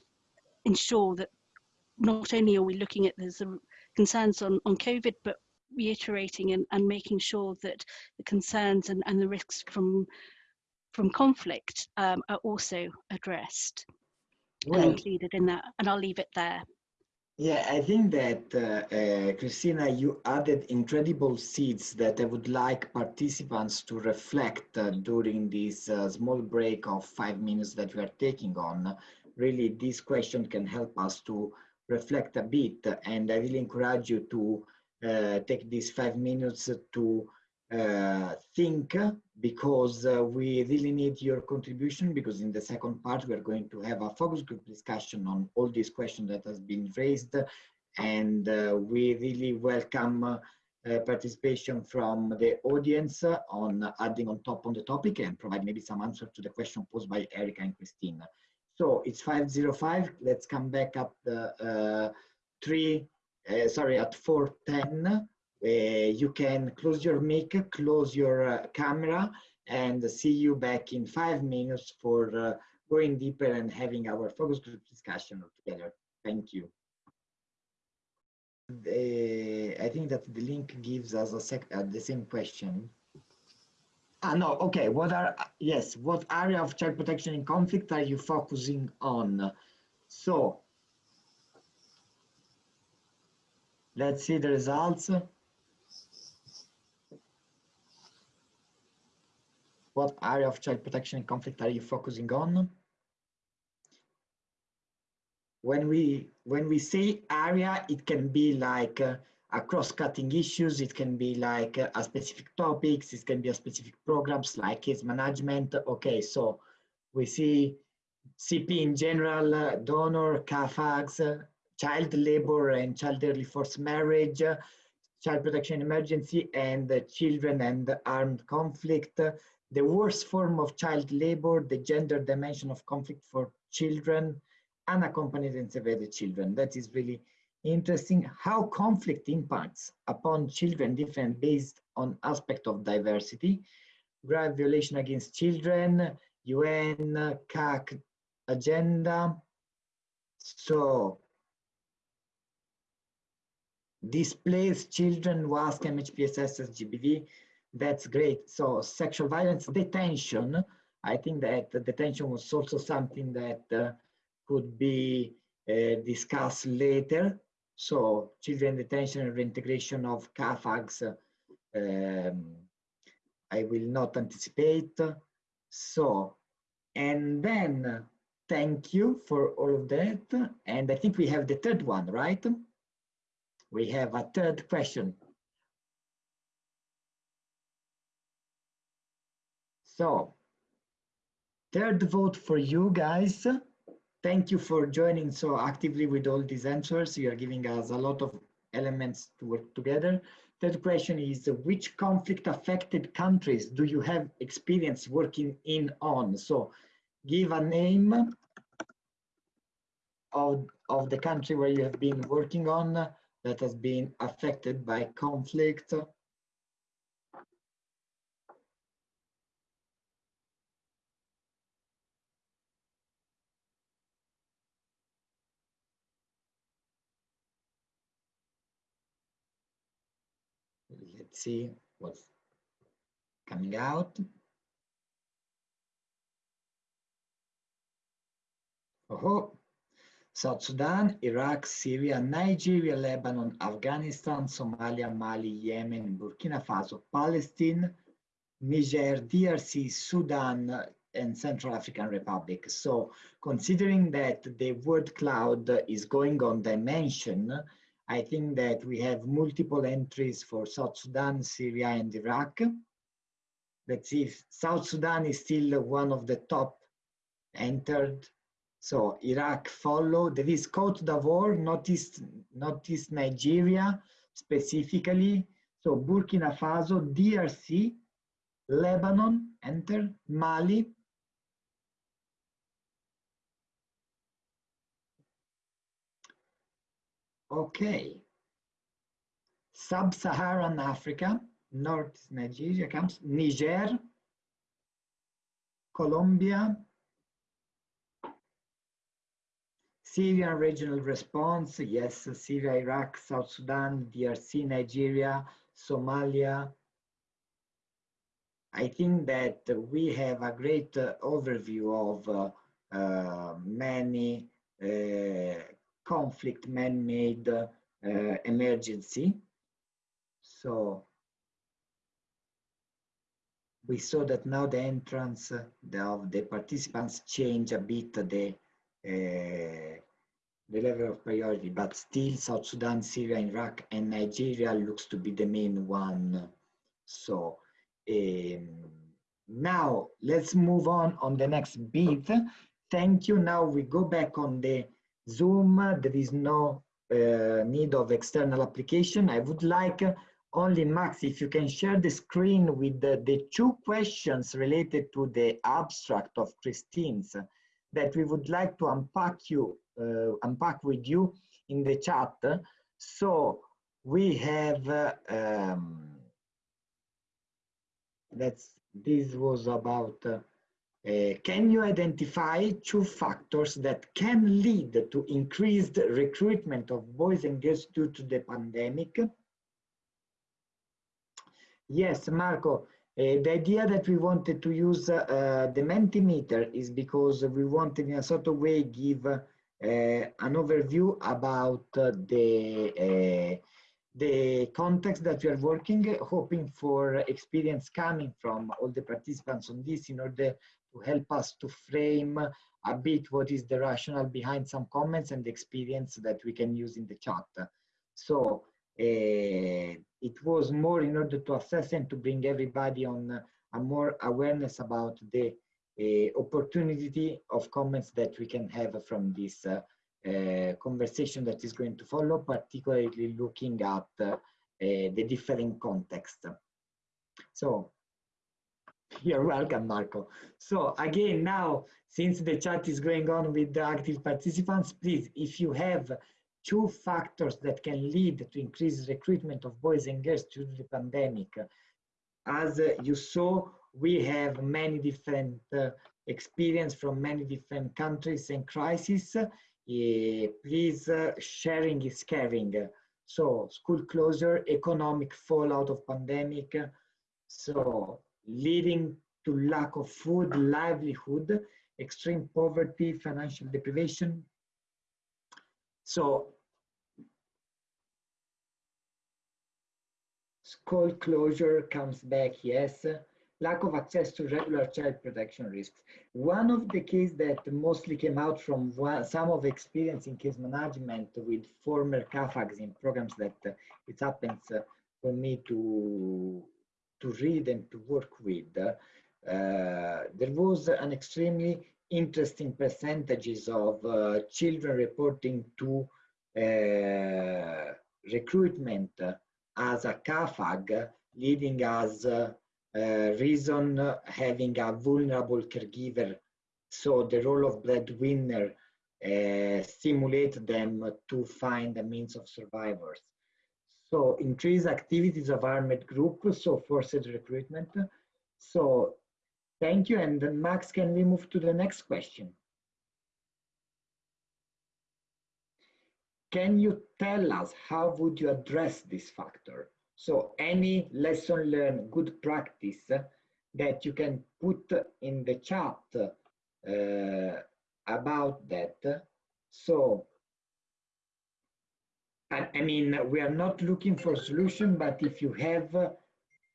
ensure that not only are we looking at the concerns on on covid but reiterating and, and making sure that the concerns and, and the risks from from conflict um, are also addressed well, and included in that. And I'll leave it there. Yeah, I think that, uh, uh, Christina, you added incredible seeds that I would like participants to reflect uh, during this uh, small break of five minutes that we are taking on. Really, this question can help us to reflect a bit, and I really encourage you to uh, take these five minutes to think because uh, we really need your contribution because in the second part we are going to have a focus group discussion on all these questions that has been raised and uh, we really welcome uh, participation from the audience on adding on top on the topic and provide maybe some answer to the question posed by Erika and Christina. So it's 505, let's come back at uh, three, uh, sorry, at 410 uh, you can close your mic, close your uh, camera, and see you back in five minutes for uh, going deeper and having our focus group discussion together. Thank you. I think that the link gives us a sec uh, the same question. Ah, no, okay. What are, yes, what area of child protection in conflict are you focusing on? So, let's see the results. What area of child protection and conflict are you focusing on? When we, when we say area, it can be like uh, a cross-cutting issues, it can be like uh, a specific topics, it can be a specific programs like case management. Okay, so we see CP in general, uh, donor, CAAFAGs, uh, child labor and child early forced marriage, uh, child protection emergency, and children and armed conflict, the worst form of child labor, the gender dimension of conflict for children, unaccompanied and separated children. That is really interesting how conflict impacts upon children different based on aspect of diversity, grave violation against children, UN, CAC agenda. So displaced children was MHPSS GBV that's great. So sexual violence detention, I think that detention was also something that uh, could be uh, discussed later. So children detention and reintegration of CAAFAGs, um, I will not anticipate. So, and then thank you for all of that. And I think we have the third one, right? We have a third question. So, third vote for you guys. Thank you for joining so actively with all these answers. You are giving us a lot of elements to work together. Third question is, which conflict affected countries do you have experience working in on? So give a name of, of the country where you have been working on that has been affected by conflict let's see what's coming out. Oh, South Sudan, Iraq, Syria, Nigeria, Lebanon, Afghanistan, Somalia, Mali, Yemen, Burkina Faso, Palestine, Niger, DRC, Sudan, and Central African Republic. So considering that the word cloud is going on dimension, I think that we have multiple entries for South Sudan, Syria, and Iraq. Let's see if South Sudan is still one of the top entered. So Iraq follow. There is Cote d'Ivoire, not East, not East Nigeria specifically. So Burkina Faso, DRC, Lebanon, enter, Mali, Okay. Sub-Saharan Africa, North Nigeria comes, Niger, Colombia, Syrian regional response, yes, Syria, Iraq, South Sudan, DRC, Nigeria, Somalia. I think that we have a great uh, overview of uh, uh, many uh, conflict man-made uh, emergency. So we saw that now the entrance of the participants change a bit the uh, the level of priority, but still South Sudan, Syria, Iraq, and Nigeria looks to be the main one. So um, now let's move on on the next bit. Thank you. Now we go back on the Zoom, there is no uh, need of external application. I would like uh, only Max, if you can share the screen with the, the, two questions related to the abstract of Christine's that we would like to unpack you, uh, unpack with you in the chat. So we have, uh, um, that's, this was about uh, can you identify two factors that can lead to increased recruitment of boys and girls due to the pandemic? Yes, Marco, uh, the idea that we wanted to use uh, the Mentimeter is because we wanted in a sort of way give an overview about the the context that we are working, hoping for experience coming from all the participants on this in order to help us to frame a bit what is the rationale behind some comments and experience that we can use in the chat. So uh, it was more in order to assess and to bring everybody on a more awareness about the uh, opportunity of comments that we can have from this uh, conversation that is going to follow, particularly looking at the different context. So you're welcome, Marco. So again, now, since the chat is going on with the active participants, please, if you have two factors that can lead to increased recruitment of boys and girls due to the pandemic, as you saw, we have many different uh, experience from many different countries and crises. Uh, please, uh, sharing is caring. So school closure, economic fallout of pandemic. So leading to lack of food, livelihood, extreme poverty, financial deprivation. So school closure comes back, yes. Lack of access to regular child protection risks. One of the keys that mostly came out from one, some of the experience in case management with former CAAFAGs in programs that uh, it happens uh, for me to to read and to work with. Uh, there was an extremely interesting percentages of uh, children reporting to uh, recruitment as a CAAFAG, leading as reason having a vulnerable caregiver. So the role of breadwinner uh, stimulate them to find a means of survivors. So increase activities of armed group, so forced recruitment. So thank you. And Max, can we move to the next question? Can you tell us how would you address this factor? So any lesson learned, good practice that you can put in the chat uh, about that. So, I, mean, we are not looking for solution, but if you have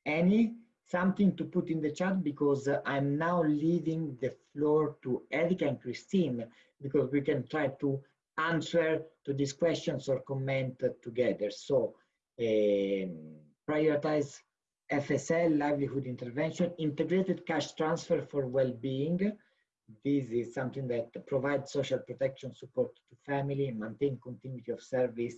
any, something to put in the chat because I'm now leaving the floor to Erika and Christine because we can try to answer to these questions or comment together. So um, prioritize FSL, livelihood intervention, integrated cash transfer for well-being. This is something that provides social protection support to family and maintain continuity of service.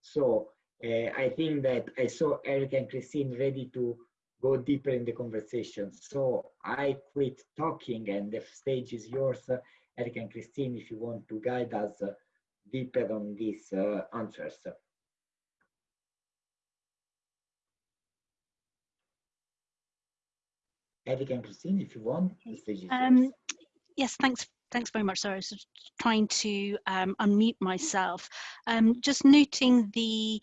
So uh, I think that I saw Eric and Christine ready to go deeper in the conversation. So I quit talking and the stage is yours, Eric and Christine, if you want to guide us deeper on these uh, answers. Eric and Christine, if you want, the stage is um, yours. Yes, thanks. Thanks very much. Sorry, I was trying to um, unmute myself. Um, just noting the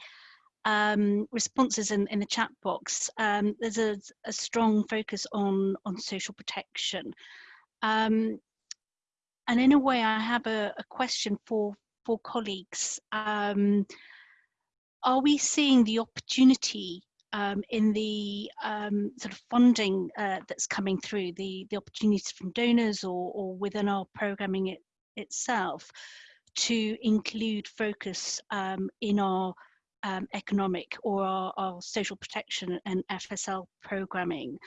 um, responses in, in the chat box, um, there's a, a, strong focus on, on social protection. Um, and in a way, I have a, a question for, for colleagues. Um, are we seeing the opportunity um, in the um, sort of funding uh, that's coming through, the, the opportunities from donors or, or within our programming it, itself to include focus um, in our um, economic or our, our, social protection and FSL programming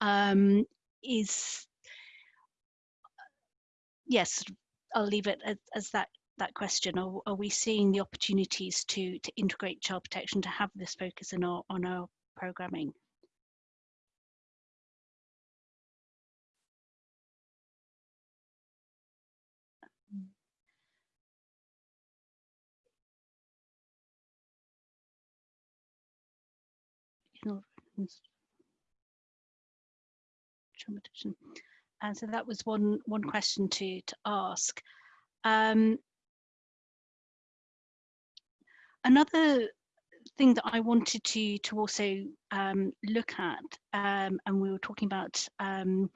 um, is, yes, I'll leave it as, as that that question. Are, are, we seeing the opportunities to to integrate child protection to have this focus in our on our programming. And so that was one one question to to ask. Um, another thing that I wanted to to also um, look at, um, and we were talking about um,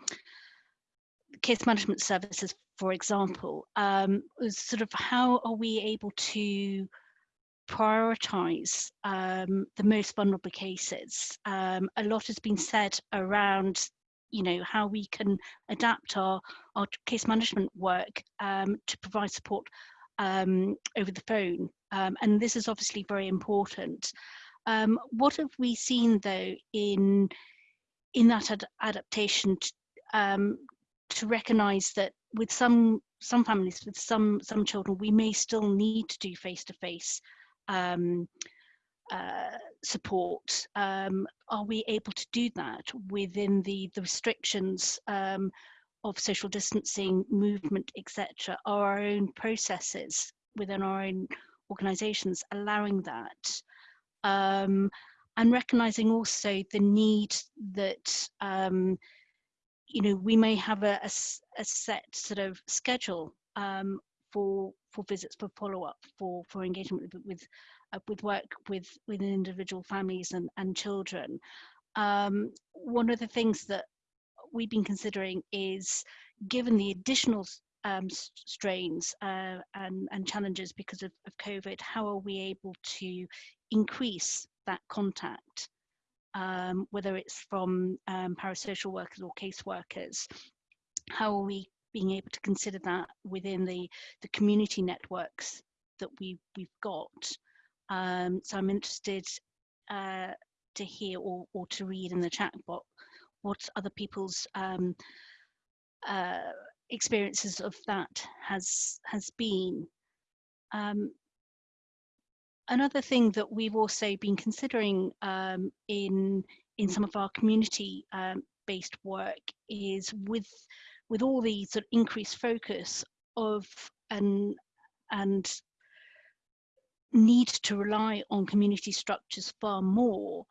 case management services, for example, um, was sort of how are we able to prioritize um, the most vulnerable cases? Um, a lot has been said around you know how we can adapt our our case management work to provide support over the phone. Um, and this is obviously very important. Um, what have we seen though in in that ad adaptation to, um, to recognize that with some some families, with some some children, we may still need to do face to face uh, support. Um, are we able to do that within the the restrictions um, of social distancing, movement, etc., are our own processes within our own organizations allowing that. Um, and recognizing also the need that um, you know we may have a, a, a set sort of schedule um, for for visits for follow-up for for engagement with with, uh, with work with with individual families and and children um, one of the things that we've been considering is given the additional um, strains uh, and, and challenges because of, of COVID, how are we able to increase that contact um, whether it's from um, parasocial workers or caseworkers. How are we being able to consider that within the, the community networks that we, we've got? Um, so I'm interested uh, to hear or, or to read in the chat box what other people's um, uh, experiences of that has has been. Um, another thing that we've also been considering um, in in some of our community um, based work is with with all the sort of increased focus of and and need to rely on community structures far more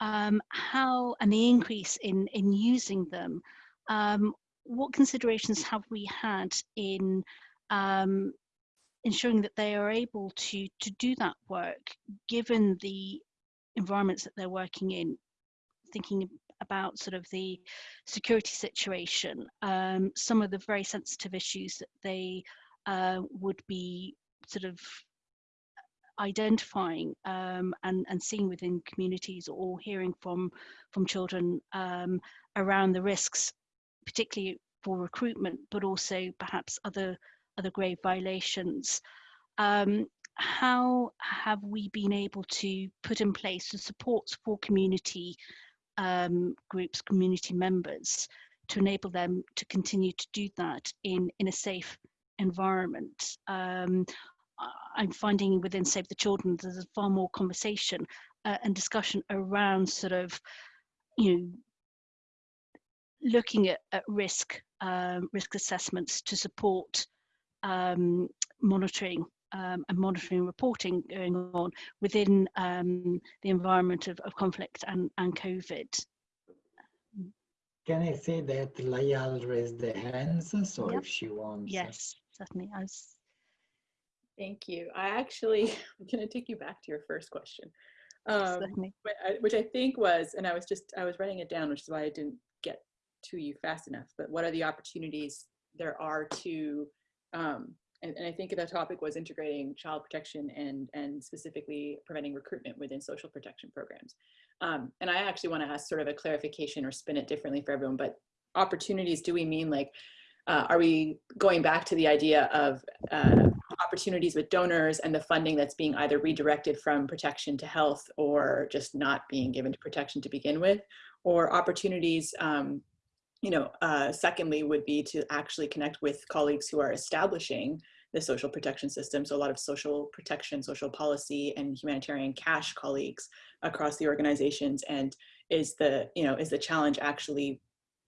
um, how and the increase in in using them um, what considerations have we had in um, ensuring that they are able to to do that work given the environments that they're working in? Thinking about sort of the security situation um, some of the very sensitive issues that they uh, would be sort of identifying um, and, and seeing within communities or hearing from from children um, around the risks particularly for recruitment but also perhaps other other grave violations. Um, how have we been able to put in place the supports for community um, groups, community members, to enable them to continue to do that in, in a safe environment? Um, I'm finding within Save the Children there's far more conversation uh, and discussion around sort of, you know, looking at, at risk um, risk assessments to support um, monitoring um, and monitoring reporting going on within um, the environment of, of conflict and, and COVID. Can I say that Layal raised the hands, so yep. if she wants. Yes, certainly. I was... Thank you. I actually, I'm going to take you back to your first question, um, which I think was, and I was just, I was writing it down, which is why I didn't get to you fast enough, but what are the opportunities there are to um, and, and, I think the topic was integrating child protection and, and specifically preventing recruitment within social protection programs. Um, and I actually want to ask sort of a clarification or spin it differently for everyone, but opportunities, do we mean like, uh, are we going back to the idea of uh, opportunities with donors and the funding that's being either redirected from protection to health or just not being given to protection to begin with, or opportunities um, you know, uh, secondly would be to actually connect with colleagues who are establishing the social protection system. So a lot of social protection, social policy and humanitarian cash colleagues across the organizations. And is the, you know, is the challenge actually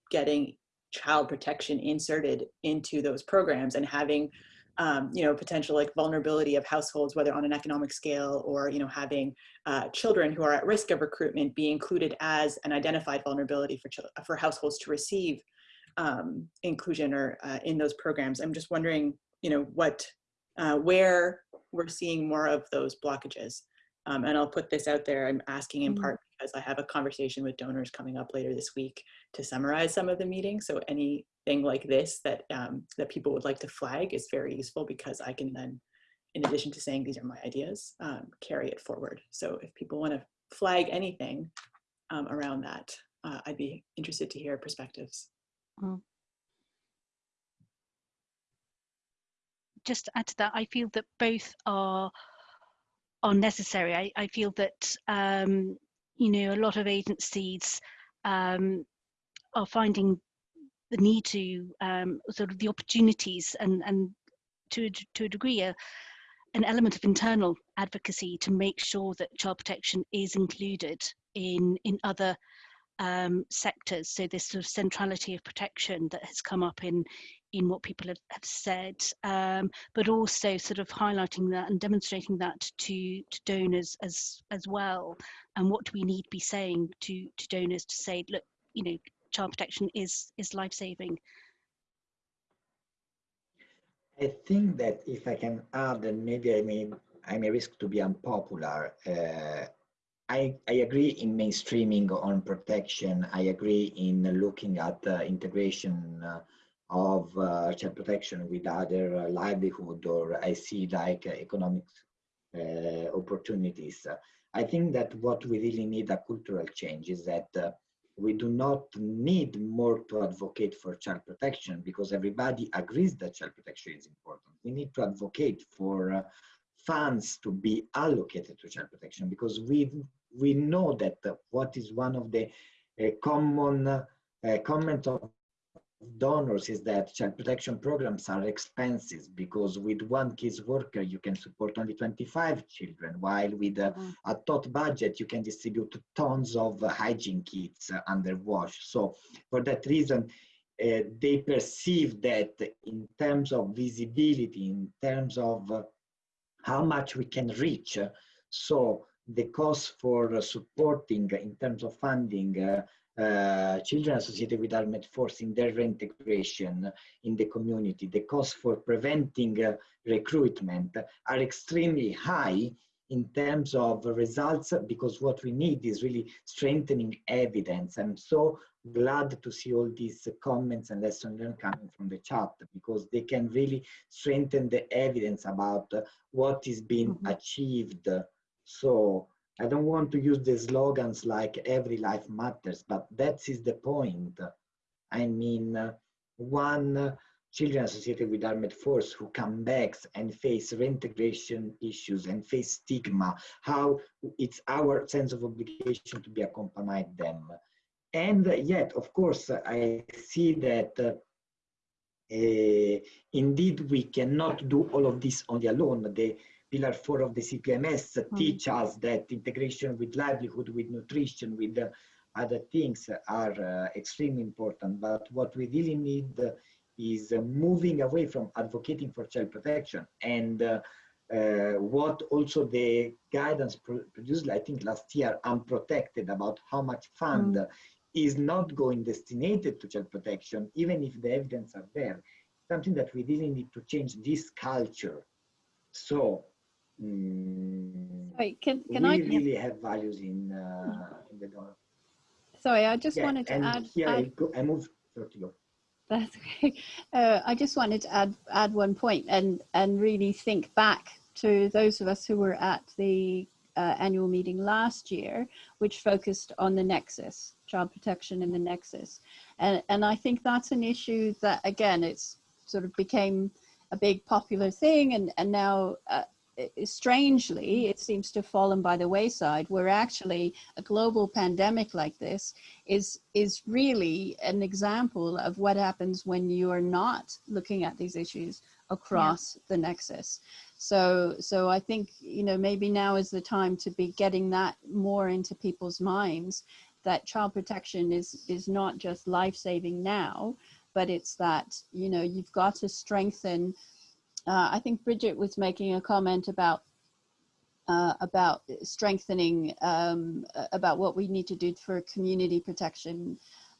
getting child protection inserted into those programs and having um, you know, potential like vulnerability of households, whether on an economic scale or, you know, having uh, children who are at risk of recruitment be included as an identified vulnerability for, for households to receive um, inclusion or uh, in those programs. I'm just wondering, you know, what, uh, where we're seeing more of those blockages. Um, and I'll put this out there, I'm asking in mm -hmm. part because I have a conversation with donors coming up later this week to summarize some of the meetings. So anything like this that, um, that people would like to flag is very useful because I can then, in addition to saying these are my ideas, um, carry it forward. So if people want to flag anything um, around that, uh, I'd be interested to hear perspectives. Mm. Just to add to that, I feel that both are are necessary. I, I feel that um, you know, a lot of agencies um, are finding the need to um, sort of the opportunities and and to to a degree a, an element of internal advocacy to make sure that child protection is included in in other um, sectors. So this sort of centrality of protection that has come up in in what people have, have said, um, but also sort of highlighting that and demonstrating that to, to donors as as well. And what do we need to be saying to to donors to say, look, you know, child protection is is life saving. I think that if I can add, and maybe I may I may risk to be unpopular. Uh, I, I agree in mainstreaming on protection. I agree in looking at uh, integration uh, of uh, child protection with other uh, livelihood or I see like economic uh, opportunities. I think that what we really need a cultural change is that uh, we do not need more to advocate for child protection because everybody agrees that child protection is important. We need to advocate for uh, funds to be allocated to child protection because we we know that uh, what is one of the uh, common uh, comment of donors is that child protection programs are expensive because with one kids worker you can support only 25 children while with a, mm. a tot budget you can distribute tons of hygiene kits under wash so for that reason uh, they perceive that in terms of visibility in terms of uh, how much we can reach so the cost for supporting in terms of funding uh, uh, children associated with armed force in their reintegration in the community, the costs for preventing uh, recruitment are extremely high in terms of results because what we need is really strengthening evidence. I'm so glad to see all these comments and lessons learned coming from the chat because they can really strengthen the evidence about what is being mm -hmm. achieved. So I don't want to use the slogans like every life matters, but that is the point. I mean, uh, one uh, children associated with armed force who come back and face reintegration issues and face stigma, how it's our sense of obligation to be accompanied them. And yet, of course, I see that uh, indeed we cannot do all of this on the alone. The, pillar four of the CPMS mm. teach us that integration with livelihood, with nutrition, with uh, other things are uh, extremely important. But what we really need is uh, moving away from advocating for child protection and uh, what also the guidance pro produced, I think last year, unprotected about how much fund mm. is not going destinated to child protection, even if the evidence are there. Something that we really need to change this culture. So Mm, Sorry, can, can we I? really have values in, uh, in the donor. Sorry, I just yeah, wanted to and add. Here add, I, go, I move to you. That's okay. Uh, I just wanted to add add one point and and really think back to those of us who were at the uh, annual meeting last year, which focused on the nexus, child protection in the nexus, and and I think that's an issue that again it's sort of became a big popular thing, and and now uh, strangely, it seems to have fallen by the wayside, where actually a global pandemic like this is, is really an example of what happens when you are not looking at these issues across yeah. the nexus. So, so I think, you know, maybe now is the time to be getting that more into people's minds that child protection is, is not just life-saving now, but it's that, you know, you've got to strengthen uh, I think Bridget was making a comment about uh, about strengthening um, about what we need to do for community protection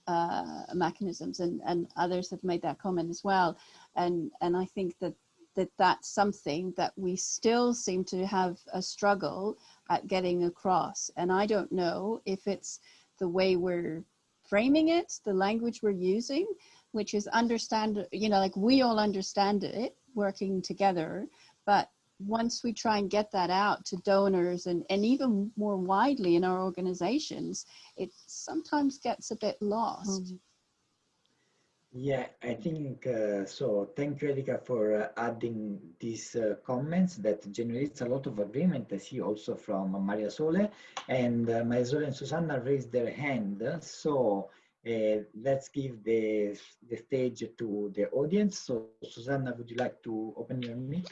uh, mechanisms, and and others have made that comment as well, and and I think that that that's something that we still seem to have a struggle at getting across, and I don't know if it's the way we're framing it, the language we're using, which is understand, you know, like we all understand it, working together. But once we try and get that out to donors and, and even more widely in our organizations, it sometimes gets a bit lost. Mm. Yeah, I think uh, so. Thank you, Erika, for uh, adding these uh, comments that generates a lot of agreement. I see also from Maria Sole and uh, Maria Sole and Susanna raised their hand. So let's give the, the stage to the audience. So Susanna, would you like to open your mic?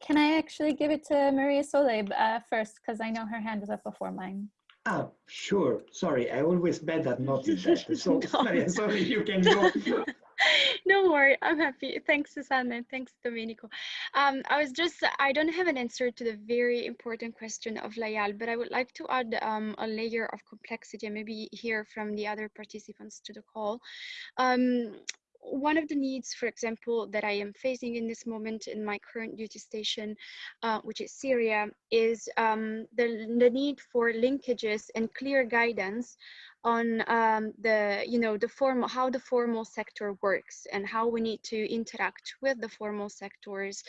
Can I actually give it to Maria Sole uh, first because I know her hand is up before mine. Ah, sure. Sorry, I always bad at noticing that. So no. Maria, sorry, you can go. no worry, I'm happy. Thanks, Susanna, thanks, Domenico. Um, I was just, I don't have an answer to the very important question of Layal, but I would like to add um, a layer of complexity and maybe hear from the other participants to the call. Um, one of the needs, for example, that I am facing in this moment in my current duty station, uh, which is Syria, is um, the, the need for linkages and clear guidance on um, the, you know, the formal, how the formal sector works and how we need to interact with the formal sectors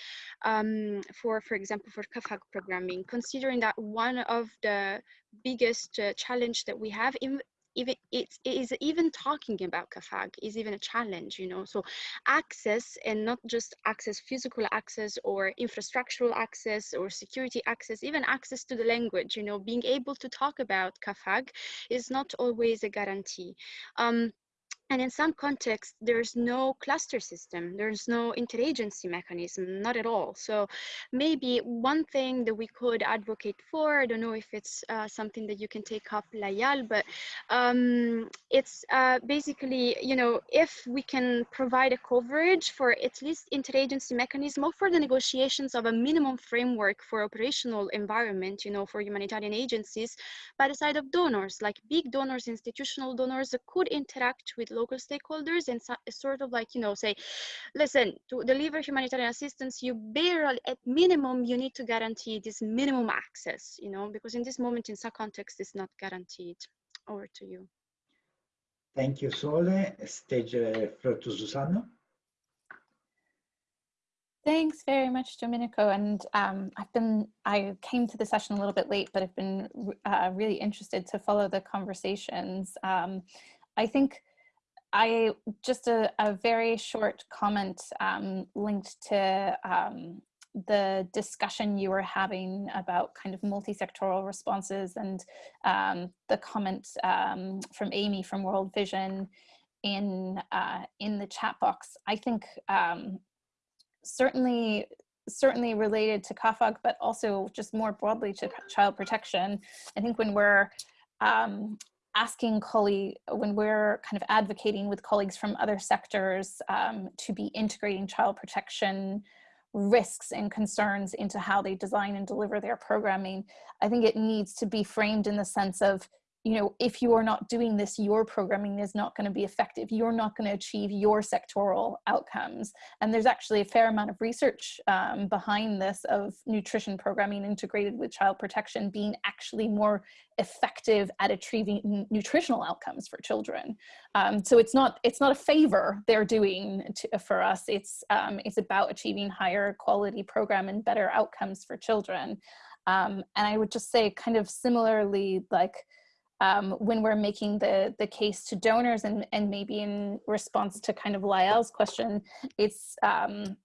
um, for, for example, for CAAFAG programming, considering that one of the biggest uh, challenge that we have in, even it's it is even talking about CAAFAG is even a challenge, you know. So access and not just access, physical access or infrastructural access or security access, even access to the language, you know, being able to talk about CAAFAG is not always a guarantee. Um, and in some contexts, there's no cluster system, there's no interagency mechanism, not at all. So maybe one thing that we could advocate for, I don't know if it's uh, something that you can take up, Layal, but um, it's uh, basically, you know, if we can provide a coverage for at least interagency mechanism or for the negotiations of a minimum framework for operational environment, you know, for humanitarian agencies by the side of donors, like big donors, institutional donors that could interact with local stakeholders and so, sort of like, you know, say, listen, to deliver humanitarian assistance, you barely, at minimum, you need to guarantee this minimum access, you know, because in this moment, in some context, it's not guaranteed. Over to you. Thank you, Sole. Stage uh, floor to Susanna. Thanks very much, Domenico. And um, I've been, I came to the session a little bit late, but I've been uh, really interested to follow the conversations. Um, I think I just a, a very short comment um, linked to um, the discussion you were having about kind of multi-sectoral responses and um, the comment um, from Amy from World Vision in uh, in the chat box. I think um, certainly certainly related to CAAFAG, but also just more broadly to child protection. I think when we're um, asking colleague when we're kind of advocating with colleagues from other sectors um, to be integrating child protection risks and concerns into how they design and deliver their programming, I think it needs to be framed in the sense of you know, if you are not doing this, your programming is not going to be effective. You're not going to achieve your sectoral outcomes. And there's actually a fair amount of research um, behind this of nutrition programming integrated with child protection being actually more effective at achieving nutritional outcomes for children. Um, so it's not it's not a favor they're doing to, for us. It's um, it's about achieving higher quality program and better outcomes for children. Um, and I would just say kind of similarly like um, when we're making the, the case to donors and, and maybe in response to kind of Layal's question, it's, um,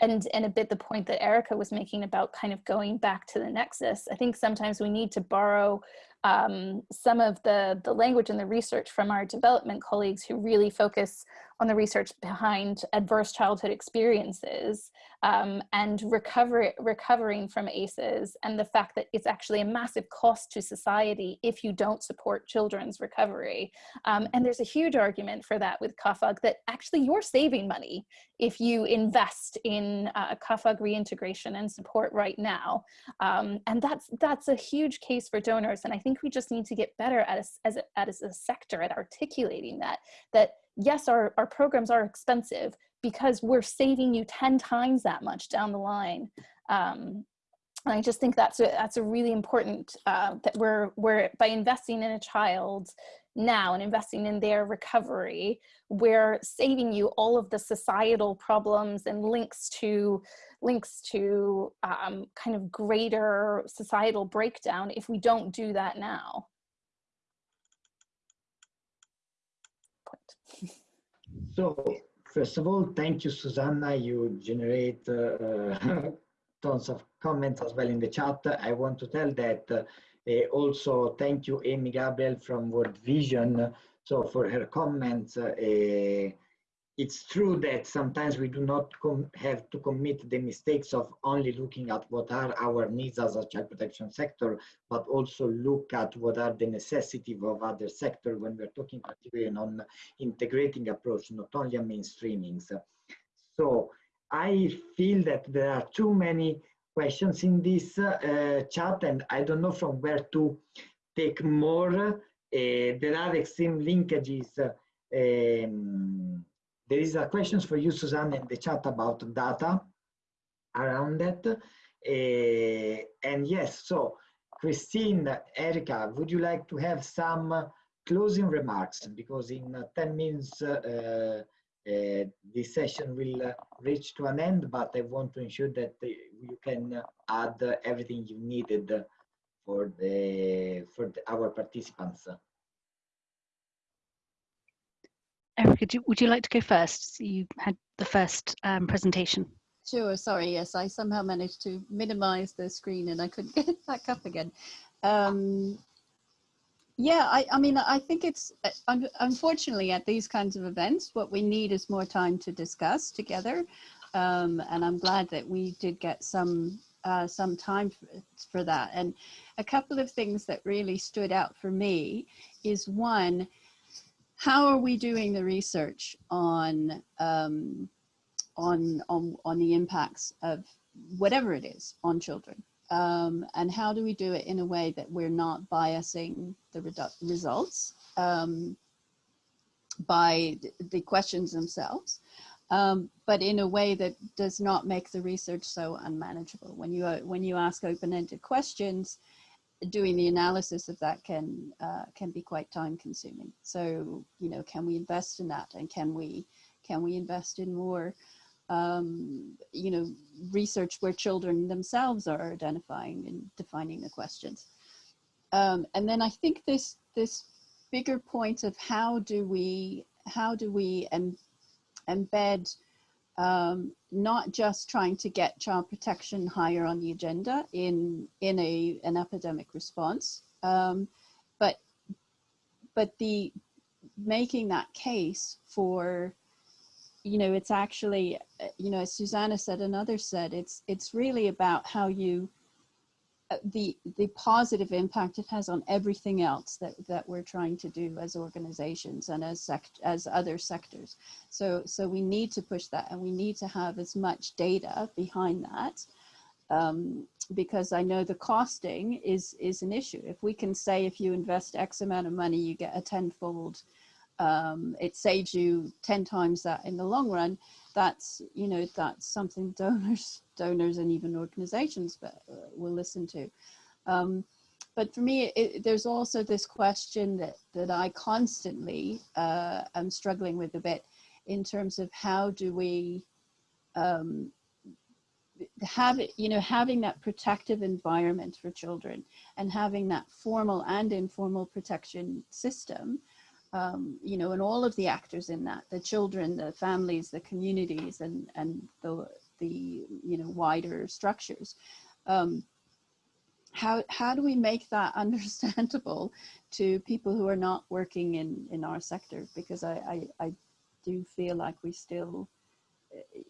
and, and a bit the point that Erika was making about kind of going back to the nexus. I think sometimes we need to borrow um, some of the, the language and the research from our development colleagues who really focus on the research behind adverse childhood experiences um, and recover, recovering from ACEs and the fact that it's actually a massive cost to society if you don't support children's recovery. Um, and there's a huge argument for that with CAAFAG that actually you're saving money if you invest in uh, reintegration and support right now. Um, and that's, that's a huge case for donors. And I think we just need to get better at a, as, a, as a sector at articulating that, that yes, our, our programs are expensive because we're saving you 10 times that much down the line. Um, I just think that's a, that's a really important, uh, that we're, we're, by investing in a child now and investing in their recovery, we're saving you all of the societal problems and links to, links to um, kind of greater societal breakdown if we don't do that now. So first of all, thank you, Susanna. You generate uh, tons of comments as well in the chat. I want to tell that uh, Uh, also thank you, Amy Gabriel from World Vision. Uh, so for her comments, uh, uh, it's true that sometimes we do not have to commit the mistakes of only looking at what are our needs as a child protection sector, but also look at what are the necessities of other sector when we're talking particularly on integrating approach, not only on mainstreamings. So I feel that there are too many questions in this uh, chat and I don't know from where to take more. Uh, there are extreme linkages um, there is a question for you, Susanne, in the chat about data around that. Uh, and yes, so Christine, Erika, would you like to have some closing remarks? Because in uh, 10 minutes, uh, uh, this session will uh, reach to an end, but I want to ensure that uh, you can add everything you needed for the for the, our participants. Erika, do, would you like to go first? You had the first um, presentation. Sure, sorry, yes, I somehow managed to minimize the screen and I couldn't get it back up again. Um, yeah, I, I mean, I think it's, uh, unfortunately at these kinds of events, what we need is more time to discuss together. Um, and I'm glad that we did get some uh, some time for, for that. And a couple of things that really stood out for me is one, how are we doing the research on um, on on on the impacts of whatever it is on children? Um, and how do we do it in a way that we're not biasing the results um, by the questions themselves, um, but in a way that does not make the research so unmanageable. When you, uh, when you ask open-ended questions, doing the analysis of that can uh, can be quite time consuming. So, you know, can we invest in that and can we can we invest in more um, you know, research where children themselves are identifying and defining the questions. Um, and then I think this this bigger point of how do we how do we em embed um, not just trying to get child protection higher on the agenda in in a an epidemic response, um, but but the making that case for you know, it's actually, uh, you know, as Susanna said another said, it's it's really about how you, uh, the the positive impact it has on everything else that that we're trying to do as organizations and as sect as other sectors. So so we need to push that, and we need to have as much data behind that. Um, because I know the costing is is an issue. If we can say if you invest X amount of money, you get a tenfold um, it saves you 10 times that in the long run, that's, you know, that's something donors, donors and even organizations uh, will listen to. Um, but for me, it, there's also this question that, that I constantly uh, am struggling with a bit in terms of how do we um, have it, you know, having that protective environment for children and having that formal and informal protection system um, you know, and all of the actors in that, the children, the families, the communities, and, and the, the, you know, wider structures. Um, how, how do we make that understandable to people who are not working in, in our sector? Because I, I, I do feel like we still,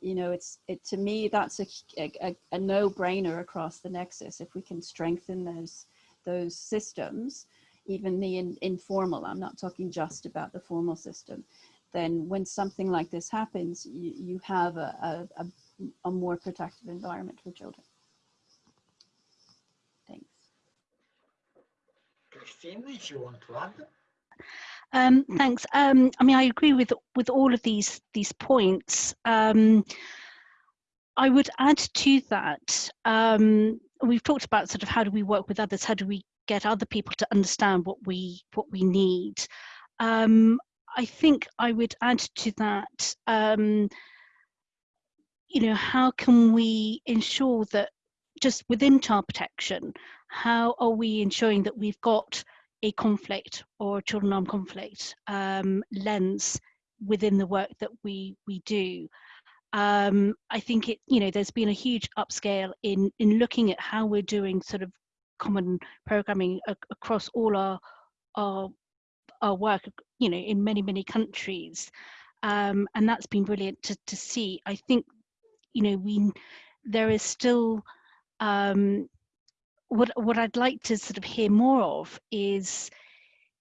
you know, it's, it, to me, that's a, a, a no-brainer across the nexus. If we can strengthen those, those systems, even the in, informal, I'm not talking just about the formal system, then when something like this happens, you, you have a, a, a more protective environment for children. Thanks. Christine, if you want to add. Um, thanks. Um, I mean, I agree with with all of these these points. Um, I would add to that. Um, we've talked about sort of how do we work with others? How do we get other people to understand what we what we need. Um, I think I would add to that. Um, you know, how can we ensure that just within child protection, how are we ensuring that we've got a conflict or a children armed conflict um, lens within the work that we we do? Um, I think it, you know, there's been a huge upscale in in looking at how we're doing sort of common programming across all our our our work you know in many many countries. Um, and that's been brilliant to, to see. I think you know we there is still um, what what i'd like to sort of hear more of is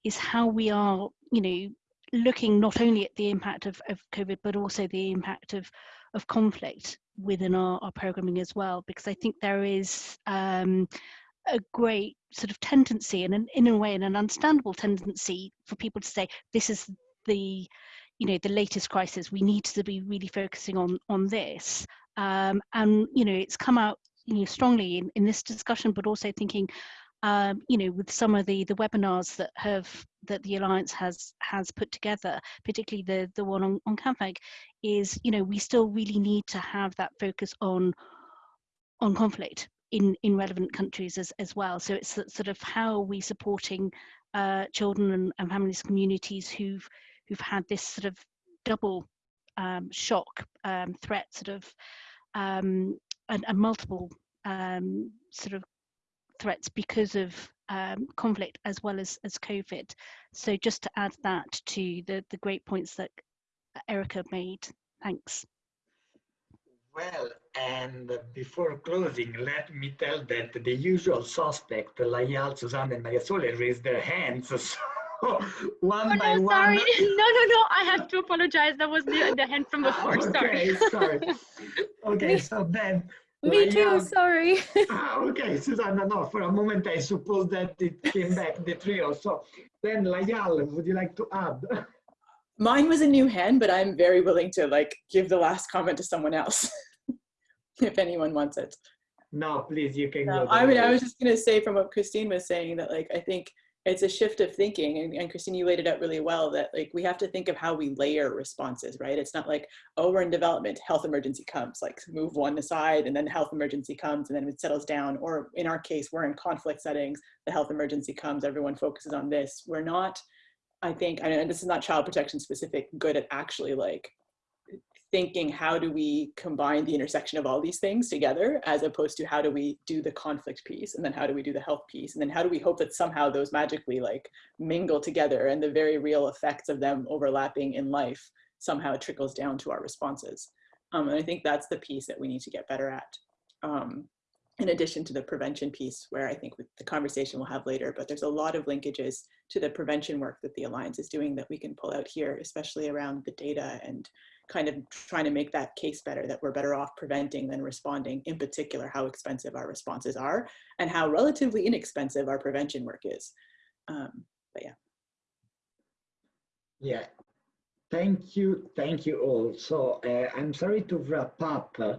is how we are you know looking not only at the impact of, of covid but also the impact of of conflict within our, our programming as well. Because i think there is um, a great sort of tendency and an, in a way and an understandable tendency for people to say this is the you know the latest crisis. We need to be really focusing on on this. Um, and you know it's come out you know strongly in, in this discussion but also thinking um, you know with some of the the webinars that have that the alliance has has put together particularly the the one on, on CAAFAG is you know we still really need to have that focus on on conflict in in relevant countries as as well so it's sort of how are we supporting uh, children and, and families communities who've who've had this sort of double um, shock um, threat sort of um, and, and, multiple um, sort of threats because of um, conflict as well as, as COVID. So just to add that to the, the great points that Erika made. Thanks. Well, and before closing, let me tell that the usual suspect, Layal, Suzanne, and Maria Sole raised their hands. So one oh, by no, one. Sorry. No, no, no. I have to apologize. That was the, the hand from before. okay, sorry. sorry. Okay, so then. Me too, sorry. ah, okay, Susanna, no, for a moment I suppose that it came back, the trio. So then Layal, would you like to add? Mine was a new hand, but I'm very willing to like give the last comment to someone else if anyone wants it. No, please, you can No, go. I mean, I was just going to say from what Christine was saying that like, I think it's a shift of thinking and, and Christine, you laid it out really well that like, we have to think of how we layer responses, right? It's not like, oh, we're in development, health emergency comes, like move one aside and then health emergency comes and then it settles down. Or in our case, we're in conflict settings, the health emergency comes, everyone focuses on this. We're not, I think, and this is not child protection specific, good at actually like thinking how do we combine the intersection of all these things together as opposed to how do we do the conflict piece and then how do we do the health piece and then how do we hope that somehow those magically like mingle together and the very real effects of them overlapping in life somehow trickles down to our responses. Um, and i think that's the piece that we need to get better at. Um, in addition to the prevention piece where i think the conversation we'll have later but there's a lot of linkages to the prevention work that the alliance is doing that we can pull out here especially around the data and kind of trying to make that case better that we're better off preventing than responding in particular how expensive our responses are and how relatively inexpensive our prevention work is. Um, but yeah. Yeah, thank you, thank you all. So uh, I'm sorry to wrap up, uh,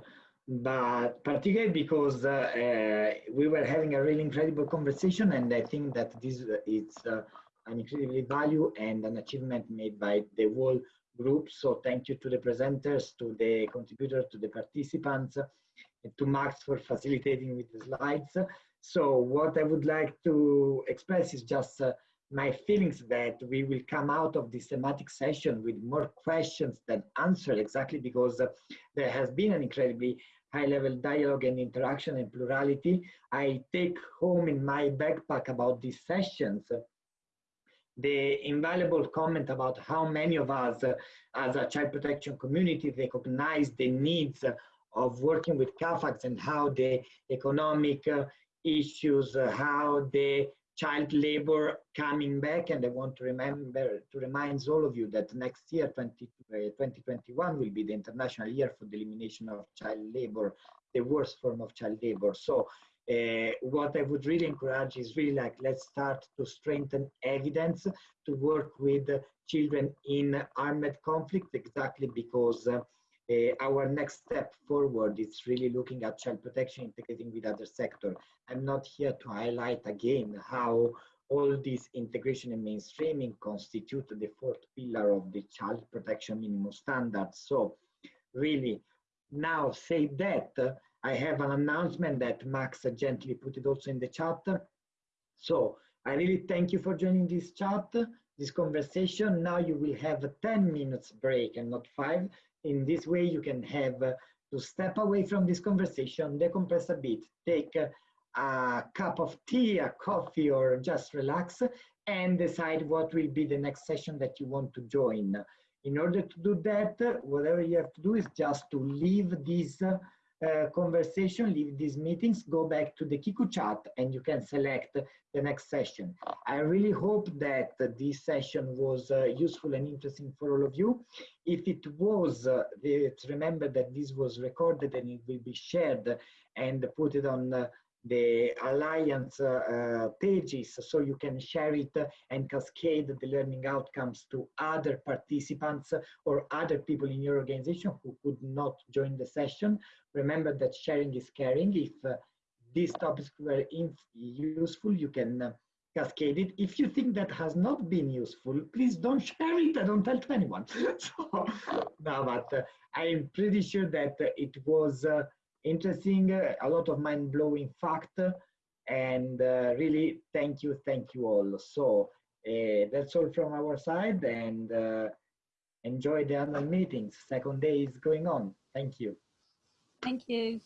but particularly because uh, uh, we were having a really incredible conversation, and I think that this is uh, an incredibly value and an achievement made by the whole group. So thank you to the presenters, to the contributors, to the participants, and to Max for facilitating with the slides. So what I would like to express is just uh, my feelings that we will come out of this thematic session with more questions than answers exactly because uh, there has been an incredibly high level dialogue and interaction and plurality. I take home in my backpack about these sessions the invaluable comment about how many of us uh, as a child protection community recognize the needs of working with CAAFAGs and how the economic uh, issues, uh, how the child labor coming back. And I want to remember, to remind all of you that next year, 20, uh, 2021 will be the international year for the elimination of child labor, the worst form of child labor. So uh, what I would really encourage is really like, let's start to strengthen evidence to work with uh, children in armed conflict, exactly because uh, uh, our next step forward is really looking at child protection integrating with other sector. I'm not here to highlight again how all this integration and mainstreaming constitute the fourth pillar of the child protection minimum standards. So really, now say that, I have an announcement that Max gently put it also in the chat. So I really thank you for joining this chat, this conversation. Now you will have a 10 minutes break and not five. In this way, you can have uh, to step away from this conversation, decompress a bit, take a cup of tea, a coffee, or just relax and decide what will be the next session that you want to join. In order to do that, whatever you have to do is just to leave this uh, uh, conversation, leave these meetings, go back to the Kiku chat and you can select the next session. I really hope that this session was uh, useful and interesting for all of you. If it was, uh, remember that this was recorded and it will be shared and put it on the Alliance uh, uh, pages so you can share it and cascade the learning outcomes to other participants or other people in your organization who could not join the session. Remember that sharing is caring. If uh, these topics were useful, you can cascade it. If you think that has not been useful, please don't share it. I don't tell to anyone. so, no, but uh, I am pretty sure that uh, it was uh, interesting, uh, a lot of mind-blowing fact, and uh, really thank you, thank you all. So uh, that's all from our side, and enjoy the annual meetings. Second day is going on. Thank you. Thank you.